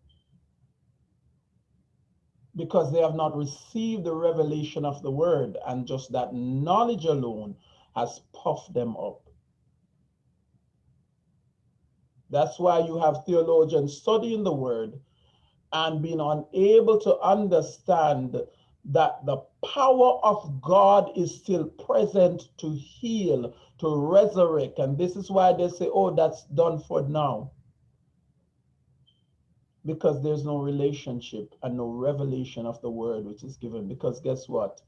because they have not received the revelation of the word and just that knowledge alone has puffed them up. That's why you have theologians studying the word and being unable to understand that the power of God is still present to heal, to resurrect. And this is why they say, oh, that's done for now. Because there's no relationship and no revelation of the word which is given. Because guess what?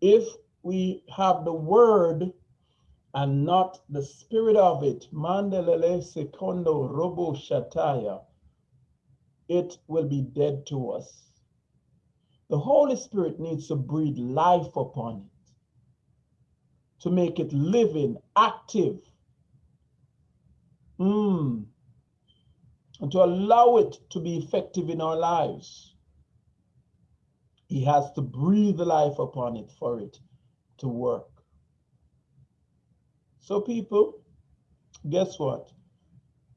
If we have the word and not the spirit of it, mandelele secondo robo shataya, it will be dead to us. The Holy Spirit needs to breathe life upon it, to make it living, active, mm. And to allow it to be effective in our lives. He has to breathe life upon it for it to work. So, people, guess what?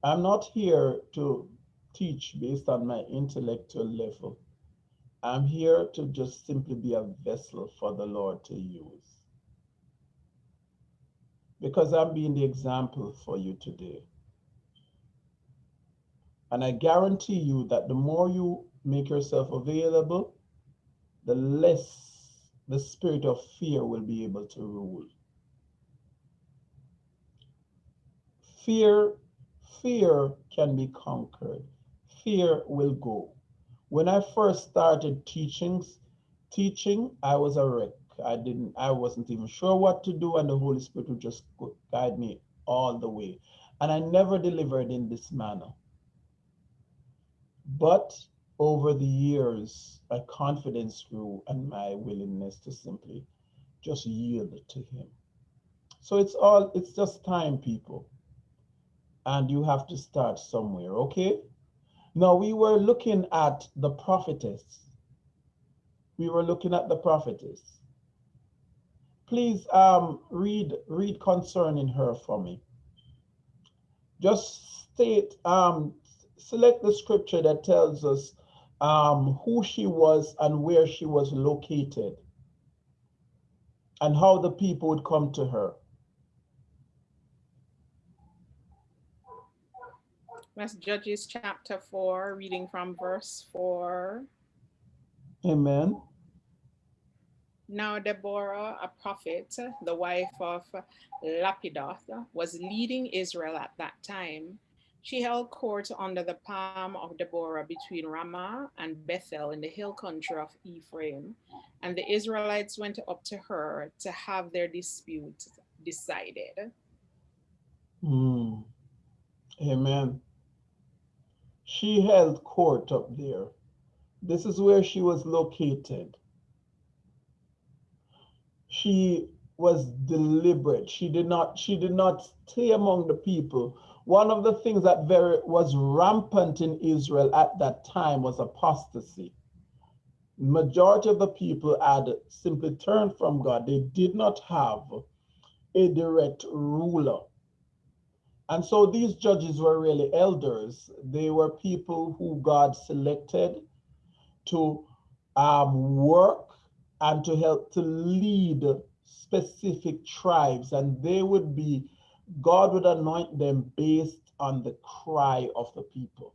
I'm not here to teach based on my intellectual level. I'm here to just simply be a vessel for the Lord to use. Because I'm being the example for you today. And I guarantee you that the more you make yourself available, the less the spirit of fear will be able to rule. Fear, fear can be conquered. Fear will go. When I first started teaching, teaching, I was a wreck. I didn't, I wasn't even sure what to do, and the Holy Spirit would just guide me all the way. And I never delivered in this manner. But over the years, my confidence grew and my willingness to simply just yield to Him. So it's all, it's just time, people. And you have to start somewhere, okay? Now we were looking at the prophetess. We were looking at the prophetess. Please um, read read concerning her for me. Just state, um, select the scripture that tells us um, who she was and where she was located and how the people would come to her. That's Judges chapter 4, reading from verse 4. Amen. Now Deborah, a prophet, the wife of Lapidoth, was leading Israel at that time. She held court under the palm of Deborah between Ramah and Bethel in the hill country of Ephraim. And the Israelites went up to her to have their dispute decided. Mm. Amen. She held court up there. This is where she was located. She was deliberate. She did not she did not stay among the people. One of the things that very was rampant in Israel at that time was apostasy. Majority of the people had simply turned from God. They did not have a direct ruler. And so these judges were really elders. They were people who God selected to um, work and to help to lead specific tribes. And they would be, God would anoint them based on the cry of the people.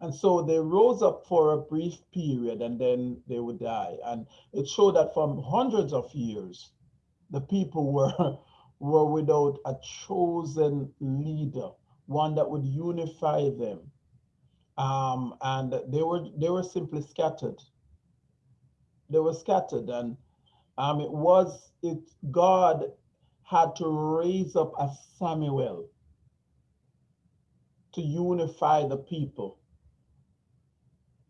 And so they rose up for a brief period and then they would die. And it showed that from hundreds of years, the people were, were without a chosen leader, one that would unify them. Um, and they were they were simply scattered. They were scattered, and um, it was it God had to raise up a Samuel to unify the people.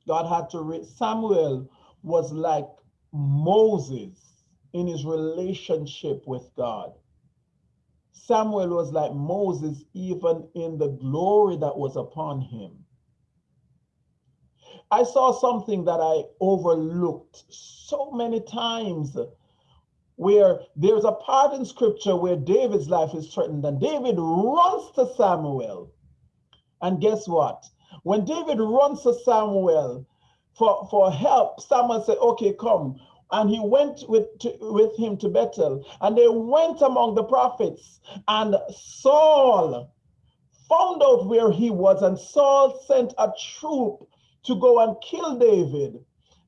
God had to raise Samuel was like Moses in his relationship with God. Samuel was like Moses, even in the glory that was upon him. I saw something that I overlooked so many times where there's a part in scripture where David's life is threatened and David runs to Samuel. And guess what? When David runs to Samuel for, for help, Samuel said, okay, come, and he went with, to, with him to Bethel. And they went among the prophets. And Saul found out where he was. And Saul sent a troop to go and kill David.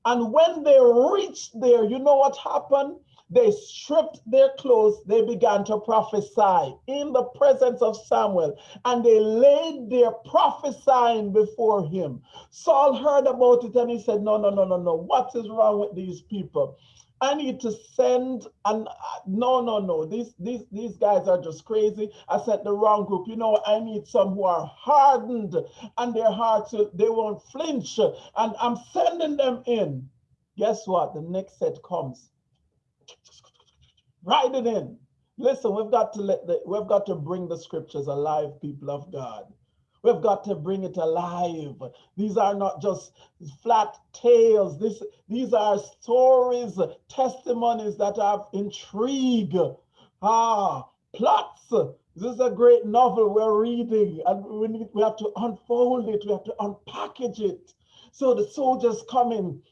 And when they reached there, you know what happened? They stripped their clothes, they began to prophesy in the presence of Samuel, and they laid their prophesying before him. Saul heard about it and he said, No, no, no, no, no. What is wrong with these people? I need to send and no, no, no. These these these guys are just crazy. I sent the wrong group. You know, I need some who are hardened and their hearts they won't flinch. And I'm sending them in. Guess what? The next set comes. Write it in. Listen, we've got to let the we've got to bring the scriptures alive, people of God. We've got to bring it alive. These are not just flat tales. This, these are stories, testimonies that have intrigue. Ah, plots. This is a great novel we're reading, and we, need, we have to unfold it. We have to unpackage it. So the soldiers come in.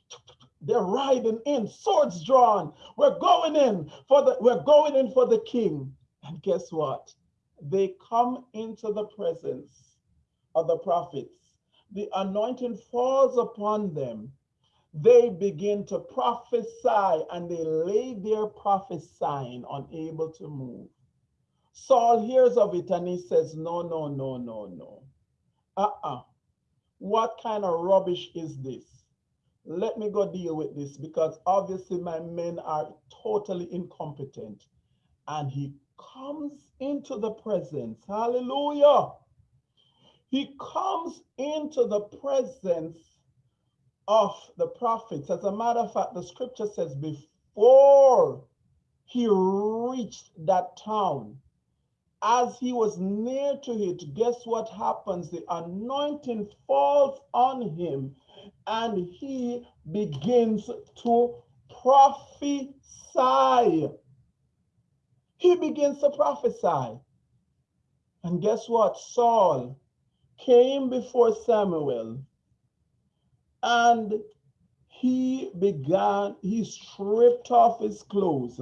They're riding in, swords drawn. We're going in for the we're going in for the king. And guess what? They come into the presence of the prophets. The anointing falls upon them. They begin to prophesy and they lay their prophesying unable to move. Saul hears of it and he says, No, no, no, no, no. Uh uh. What kind of rubbish is this? Let me go deal with this because obviously my men are totally incompetent. And he comes into the presence. Hallelujah he comes into the presence of the prophets. As a matter of fact, the scripture says before he reached that town, as he was near to it, guess what happens? The anointing falls on him and he begins to prophesy. He begins to prophesy. And guess what? Saul came before Samuel and he began, he stripped off his clothes.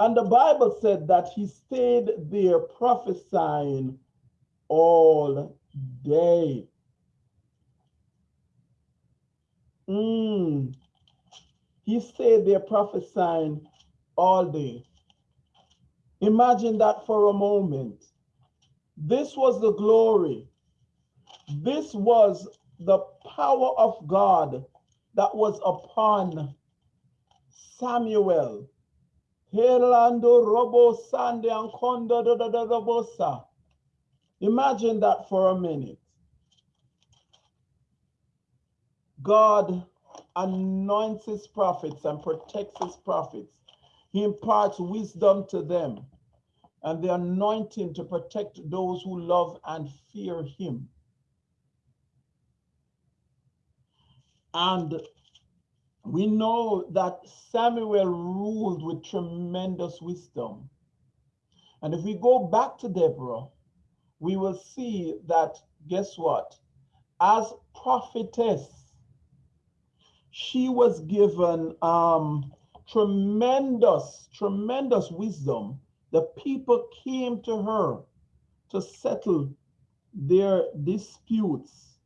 And the Bible said that he stayed there prophesying all day. Mm. He stayed there prophesying all day. Imagine that for a moment. This was the glory. This was the power of God that was upon Samuel. Imagine that for a minute. God anoints his prophets and protects his prophets. He imparts wisdom to them and the anointing to protect those who love and fear him. And we know that Samuel ruled with tremendous wisdom. And if we go back to Deborah, we will see that, guess what? As prophetess, she was given um, tremendous, tremendous wisdom. The people came to her to settle their disputes.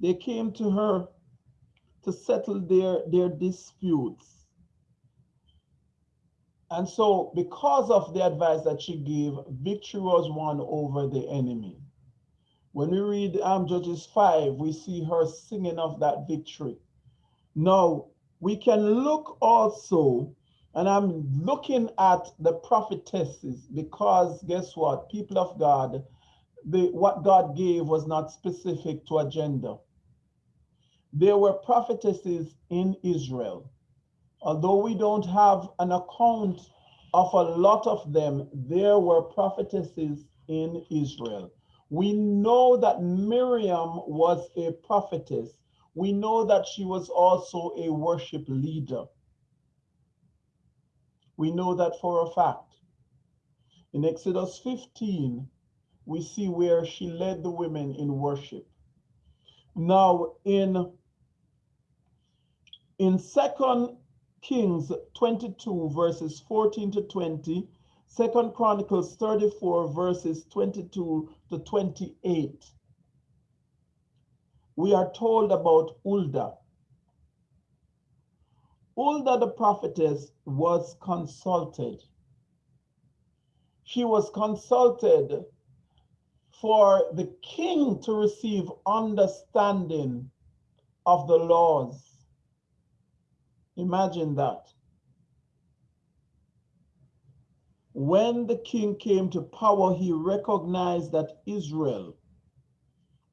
They came to her to settle their, their disputes. And so, because of the advice that she gave, victory was won over the enemy. When we read um, Judges 5, we see her singing of that victory. Now, we can look also, and I'm looking at the prophetesses because guess what? People of God, the, what God gave was not specific to a gender. There were prophetesses in Israel although we don't have an account of a lot of them, there were prophetesses in Israel. We know that Miriam was a prophetess. We know that she was also a worship leader. We know that for a fact. In Exodus 15, we see where she led the women in worship. Now, in, in Second Kings 22 verses 14 to 20, Second Chronicles 34 verses 22 to 28. We are told about Ulda. Ulda the prophetess was consulted. She was consulted for the king to receive understanding of the laws Imagine that. When the king came to power, he recognized that Israel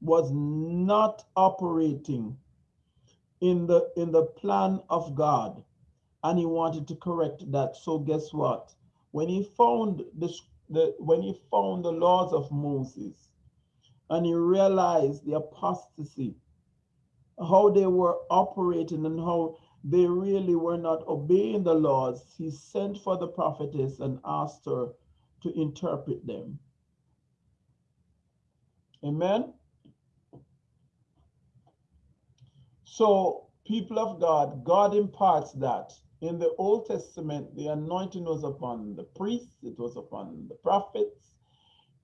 was not operating in the in the plan of God and he wanted to correct that. So guess what? When he found the, the when he found the laws of Moses and he realized the apostasy how they were operating and how they really were not obeying the laws, he sent for the prophetess and asked her to interpret them. Amen. So, people of God, God imparts that. In the Old Testament, the anointing was upon the priests, it was upon the prophets,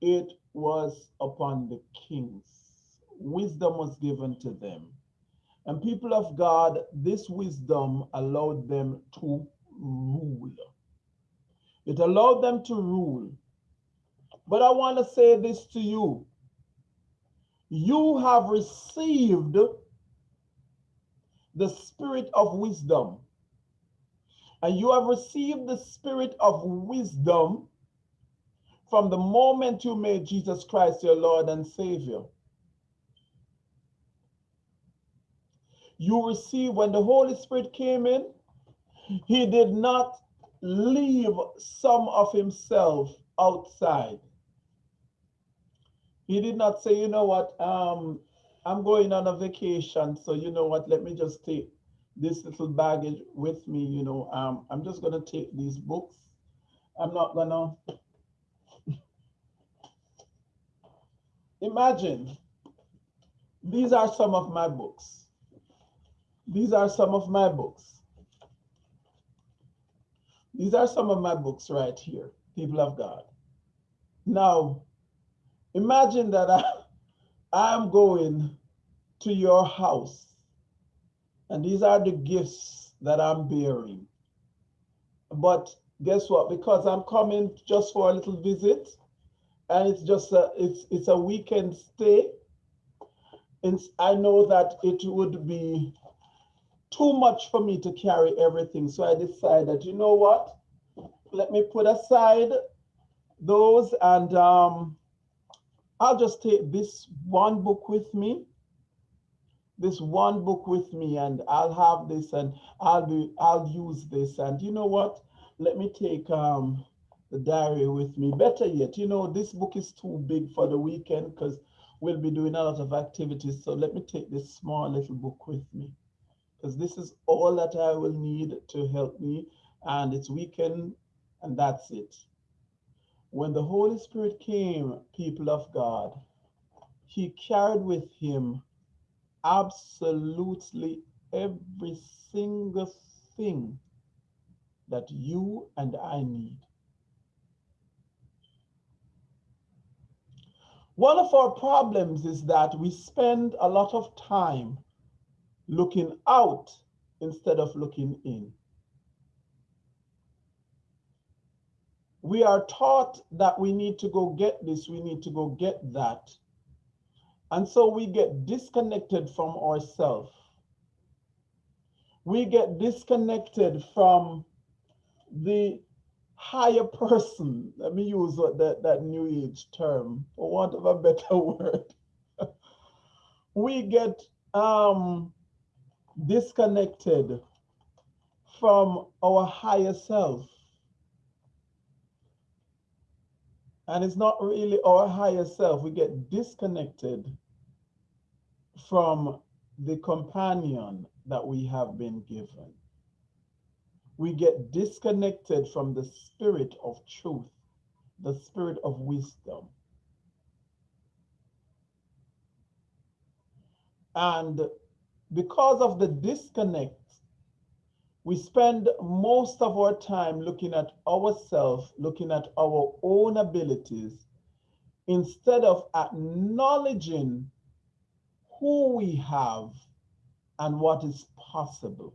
it was upon the kings. Wisdom was given to them. And people of God, this wisdom allowed them to rule. It allowed them to rule. But I want to say this to you. You have received the spirit of wisdom. And you have received the spirit of wisdom from the moment you made Jesus Christ your Lord and Savior. You receive when the Holy Spirit came in, he did not leave some of himself outside. He did not say, you know what, um, I'm going on a vacation, so you know what, let me just take this little baggage with me, you know, um, I'm just gonna take these books. I'm not gonna, imagine, these are some of my books. These are some of my books. These are some of my books right here. people of God. Now, imagine that I, I'm going to your house, and these are the gifts that I'm bearing. But guess what? Because I'm coming just for a little visit, and it's just a it's it's a weekend stay. And I know that it would be too much for me to carry everything. So I decided, you know what? Let me put aside those and um, I'll just take this one book with me. This one book with me and I'll have this and I'll be I'll use this. And you know what? Let me take um the diary with me. Better yet, you know, this book is too big for the weekend because we'll be doing a lot of activities. So let me take this small little book with me because this is all that I will need to help me. And it's weekend, and that's it. When the Holy Spirit came, people of God, he carried with him absolutely every single thing that you and I need. One of our problems is that we spend a lot of time looking out instead of looking in. We are taught that we need to go get this, we need to go get that. And so we get disconnected from ourselves. We get disconnected from the higher person. Let me use that, that new age term, for want of a better word. we get um, disconnected from our higher self. And it's not really our higher self. We get disconnected from the companion that we have been given. We get disconnected from the spirit of truth, the spirit of wisdom. And because of the disconnect, we spend most of our time looking at ourselves, looking at our own abilities, instead of acknowledging who we have and what is possible.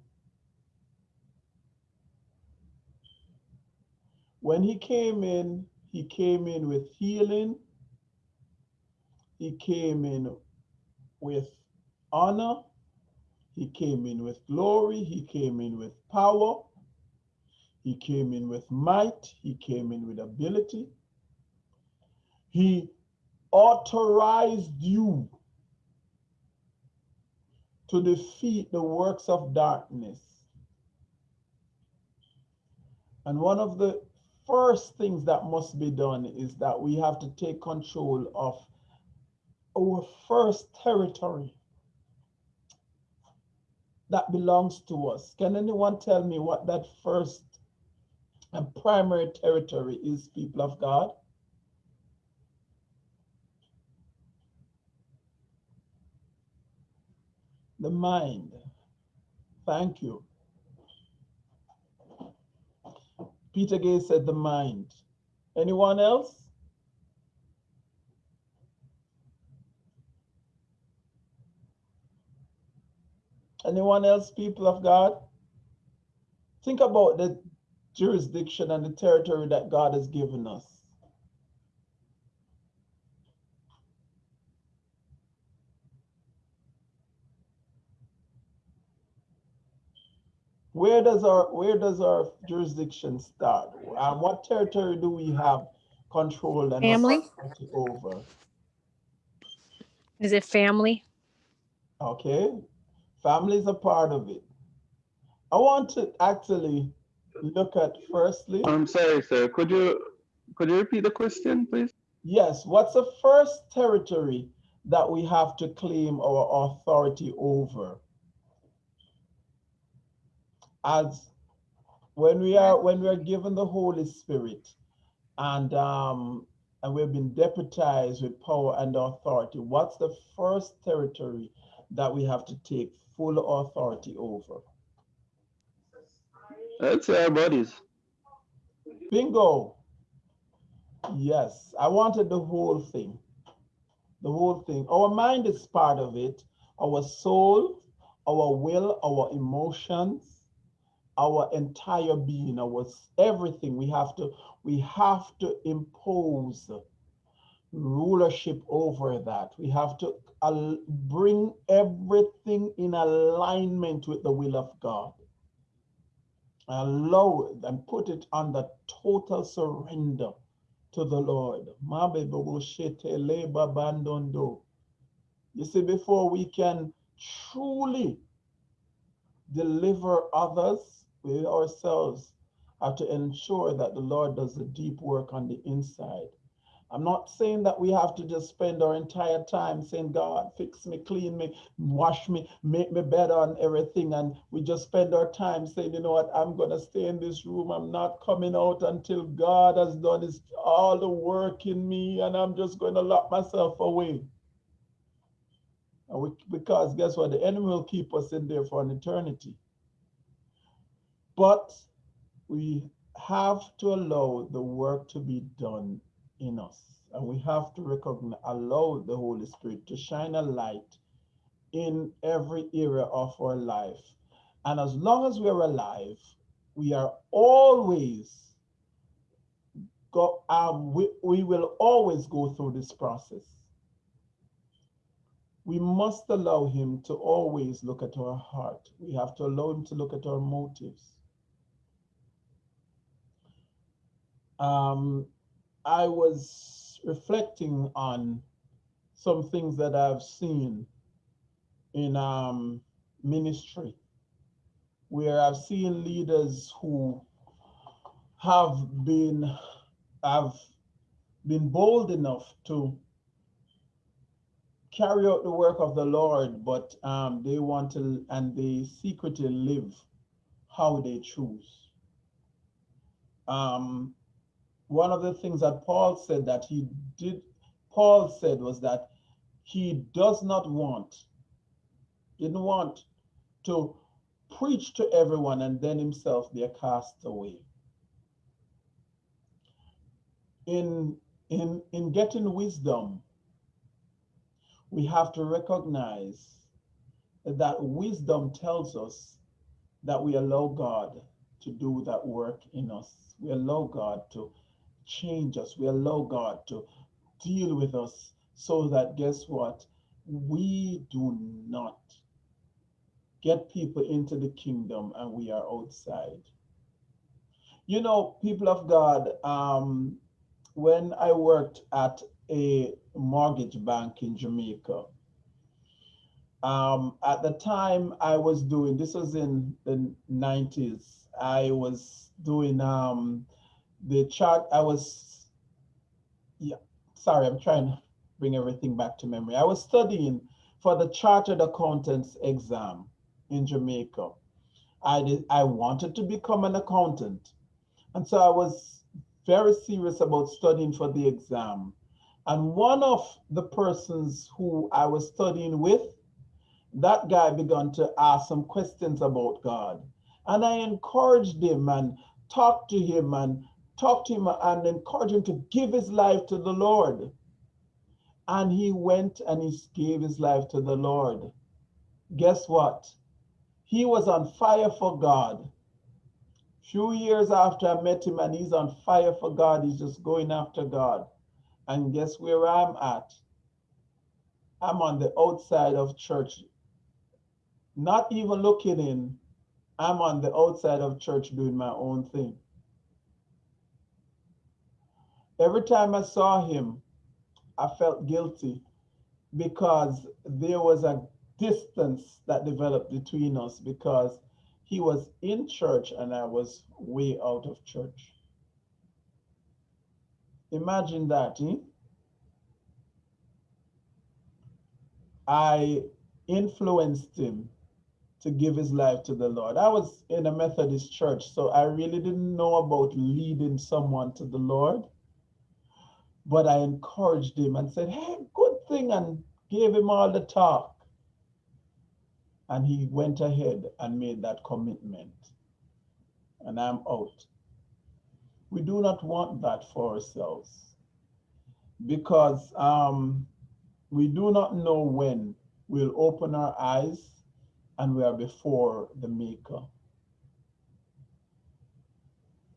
When he came in, he came in with healing. He came in with honor. He came in with glory. He came in with power. He came in with might. He came in with ability. He authorized you to defeat the works of darkness. And one of the first things that must be done is that we have to take control of our first territory that belongs to us. Can anyone tell me what that first and primary territory is, people of God? The mind. Thank you. Peter Gay said the mind. Anyone else? Anyone else, people of God? Think about the jurisdiction and the territory that God has given us. Where does our where does our jurisdiction start? And what territory do we have control and Family? over? Is it family? Okay, family is a part of it. I want to actually look at firstly, I'm sorry, sir. Could you could you repeat the question, please? yes, what's the first territory that we have to claim our authority over? As when we are when we are given the Holy Spirit and um and we've been deputized with power and authority, what's the first territory that we have to take full authority over? Say our bodies. Bingo. Yes, I wanted the whole thing. The whole thing. Our mind is part of it. Our soul, our will, our emotions, our entire being, our everything. We have to we have to impose rulership over that. We have to bring everything in alignment with the will of God. Allow it and put it under total surrender to the Lord. You see, before we can truly deliver others, we ourselves have to ensure that the Lord does the deep work on the inside. I'm not saying that we have to just spend our entire time saying, God, fix me, clean me, wash me, make me better and everything. And we just spend our time saying, you know what, I'm going to stay in this room. I'm not coming out until God has done his, all the work in me. And I'm just going to lock myself away. And we, because guess what? The enemy will keep us in there for an eternity. But we have to allow the work to be done in us. And we have to recognize, allow the Holy Spirit to shine a light in every area of our life. And as long as we're alive, we are always go, um, we, we will always go through this process. We must allow him to always look at our heart. We have to allow him to look at our motives. Um, I was reflecting on some things that I've seen in um, ministry, where I've seen leaders who have been have been bold enough to carry out the work of the Lord, but um, they want to and they secretly live how they choose. Um, one of the things that Paul said that he did, Paul said was that he does not want, didn't want to preach to everyone and then himself be a castaway. In, in, in getting wisdom, we have to recognize that wisdom tells us that we allow God to do that work in us. We allow God to change us. We allow God to deal with us so that guess what? We do not get people into the kingdom and we are outside. You know, people of God, um, when I worked at a mortgage bank in Jamaica, um, at the time I was doing, this was in the 90s, I was doing um, the chart, I was, yeah, sorry, I'm trying to bring everything back to memory. I was studying for the Chartered Accountants exam in Jamaica. I did, I wanted to become an accountant. And so I was very serious about studying for the exam. And one of the persons who I was studying with, that guy began to ask some questions about God. And I encouraged him and talked to him and talked to him and encouraged him to give his life to the Lord. And he went and he gave his life to the Lord. Guess what? He was on fire for God. Few years after I met him, and he's on fire for God. He's just going after God. And guess where I'm at? I'm on the outside of church, not even looking in. I'm on the outside of church doing my own thing. Every time I saw him, I felt guilty because there was a distance that developed between us because he was in church and I was way out of church. Imagine that. Eh? I influenced him to give his life to the Lord. I was in a Methodist church, so I really didn't know about leading someone to the Lord. But I encouraged him and said, Hey, good thing, and gave him all the talk. And he went ahead and made that commitment. And I'm out. We do not want that for ourselves. because um, we do not know when we'll open our eyes and we are before the Maker.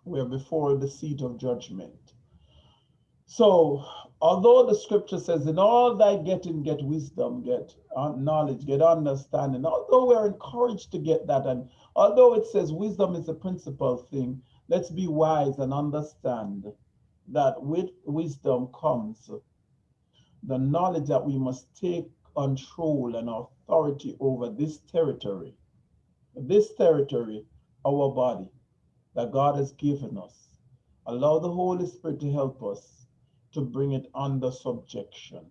We are before the seat of judgment. So, although the scripture says, in all thy getting, get wisdom, get uh, knowledge, get understanding, although we're encouraged to get that, and although it says wisdom is the principal thing, let's be wise and understand that with wisdom comes the knowledge that we must take control and authority over this territory, this territory, our body that God has given us. Allow the Holy Spirit to help us to bring it under subjection.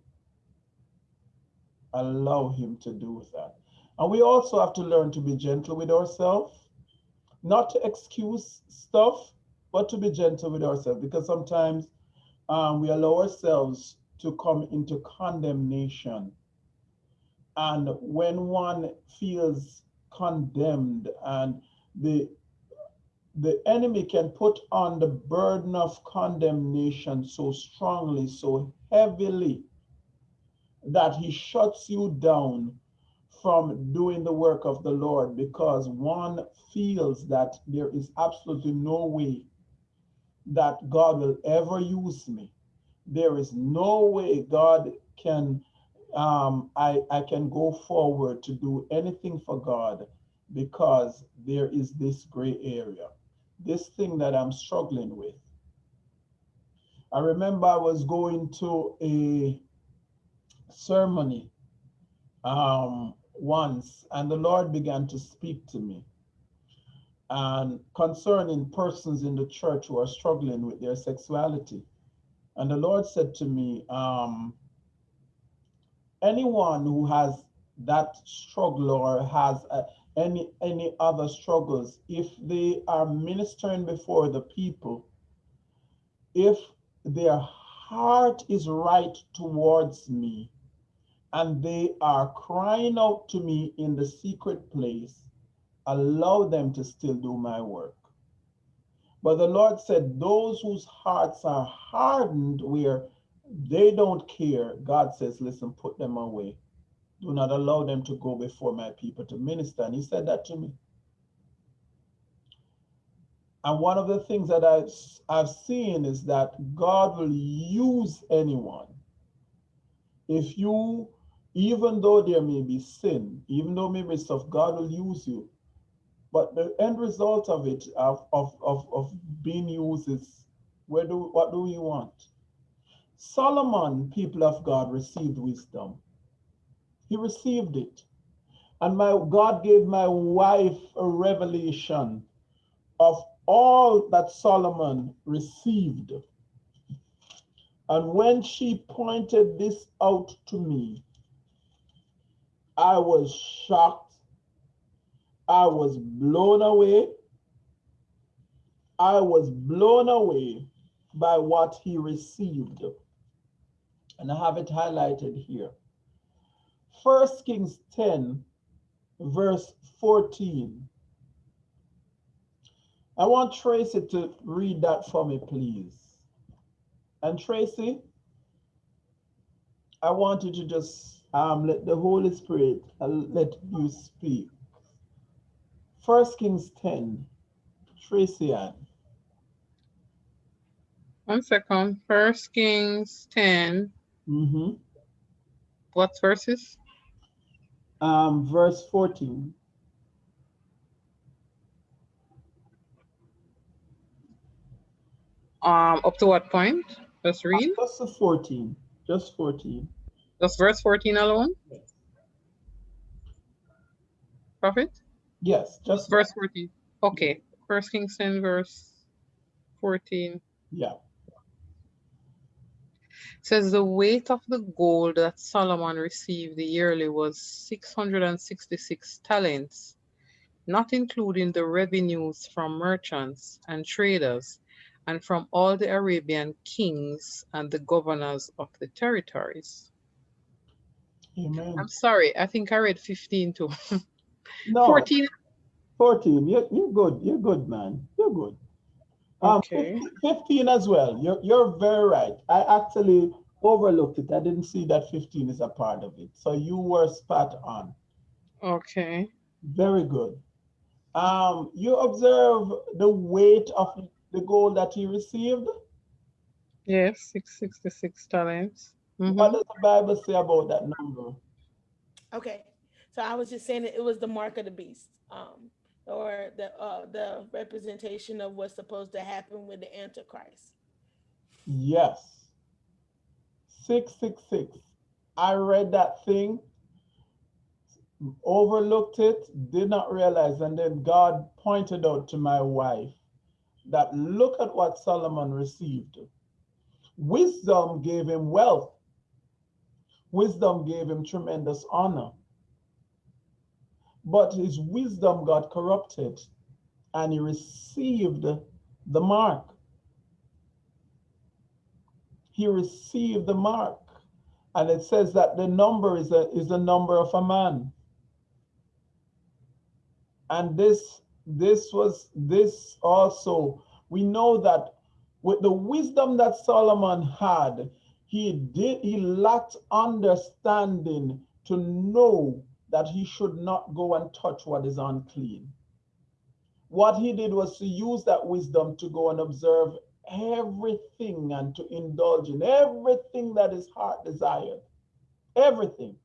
Allow Him to do that. And we also have to learn to be gentle with ourselves, not to excuse stuff, but to be gentle with ourselves because sometimes um, we allow ourselves to come into condemnation. And when one feels condemned and the the enemy can put on the burden of condemnation so strongly, so heavily, that he shuts you down from doing the work of the Lord because one feels that there is absolutely no way that God will ever use me. There is no way God can, um, I, I can go forward to do anything for God because there is this gray area this thing that I'm struggling with. I remember I was going to a ceremony um, once, and the Lord began to speak to me and concerning persons in the church who are struggling with their sexuality. And the Lord said to me, um, anyone who has that struggle or has a, any any other struggles if they are ministering before the people if their heart is right towards me and they are crying out to me in the secret place allow them to still do my work. But the lord said those whose hearts are hardened where they don't care god says listen put them away do not allow them to go before my people to minister. And he said that to me. And one of the things that I've, I've seen is that God will use anyone. If you, even though there may be sin, even though maybe stuff, God will use you. But the end result of it, of, of, of, of being used is, where do, what do you want? Solomon, people of God, received wisdom. He received it. And my God gave my wife a revelation of all that Solomon received. And when she pointed this out to me, I was shocked. I was blown away. I was blown away by what he received. And I have it highlighted here. First Kings 10, verse 14. I want Tracy to read that for me, please. And Tracy, I want you to just um, let the Holy Spirit uh, let you speak. First Kings 10, Tracy Ann. One second. First Kings 10. Mm-hmm. What verses? Um, verse 14. Um, up to what point? Just read. Just the 14. Just 14. Just verse 14 alone? Prophet? Yes, just Verse 14. Okay. First Kings 10, verse 14. yeah. Says the weight of the gold that Solomon received yearly was 666 talents, not including the revenues from merchants and traders and from all the Arabian kings and the governors of the territories. Amen. I'm sorry, I think I read 15 too. No, 14. 14. You're, you're good. You're good, man. You're good. Um, Okay. 15, 15 as well. You're, you're very right. I actually overlooked it. I didn't see that 15 is a part of it. So you were spot on. Okay. Very good. Um, you observe the weight of the gold that he received. Yes, 666 talents. What Mhm. does the Bible say about that number? Okay, so I was just saying that it was the mark of the beast, um, or the uh, the representation of what's supposed to happen with the Antichrist. Yes. 666. I read that thing, overlooked it, did not realize, and then God pointed out to my wife that look at what Solomon received. Wisdom gave him wealth. Wisdom gave him tremendous honor. But his wisdom got corrupted and he received the mark. He received the mark. And it says that the number is a, is the number of a man. And this this was this also we know that with the wisdom that Solomon had, he did he lacked understanding to know that he should not go and touch what is unclean. What he did was to use that wisdom to go and observe everything and to indulge in everything that his heart desired. Everything.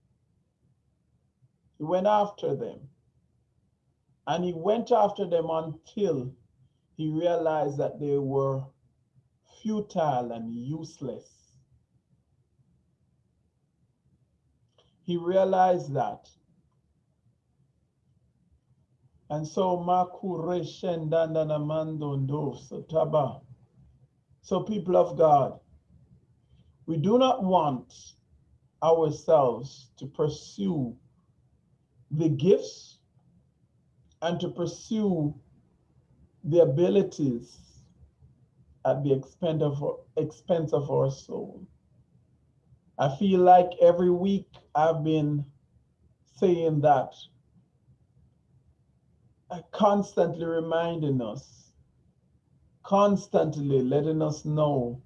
He went after them. And he went after them until he realized that they were futile and useless. He realized that. And so Mandondo So, people of God, we do not want ourselves to pursue the gifts and to pursue the abilities at the expense of, expense of our soul. I feel like every week I've been saying that, constantly reminding us, constantly letting us know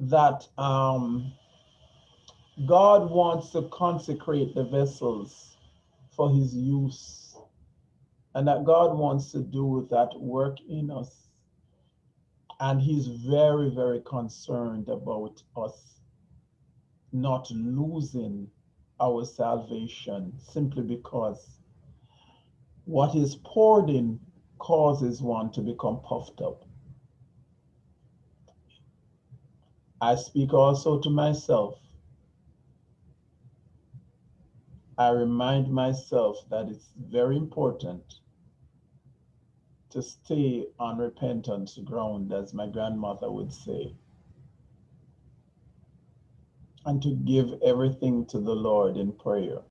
that um, God wants to consecrate the vessels for his use and that God wants to do that work in us. And he's very, very concerned about us not losing our salvation simply because what is poured in causes one to become puffed up. I speak also to myself. I remind myself that it's very important to stay on repentance ground, as my grandmother would say, and to give everything to the Lord in prayer.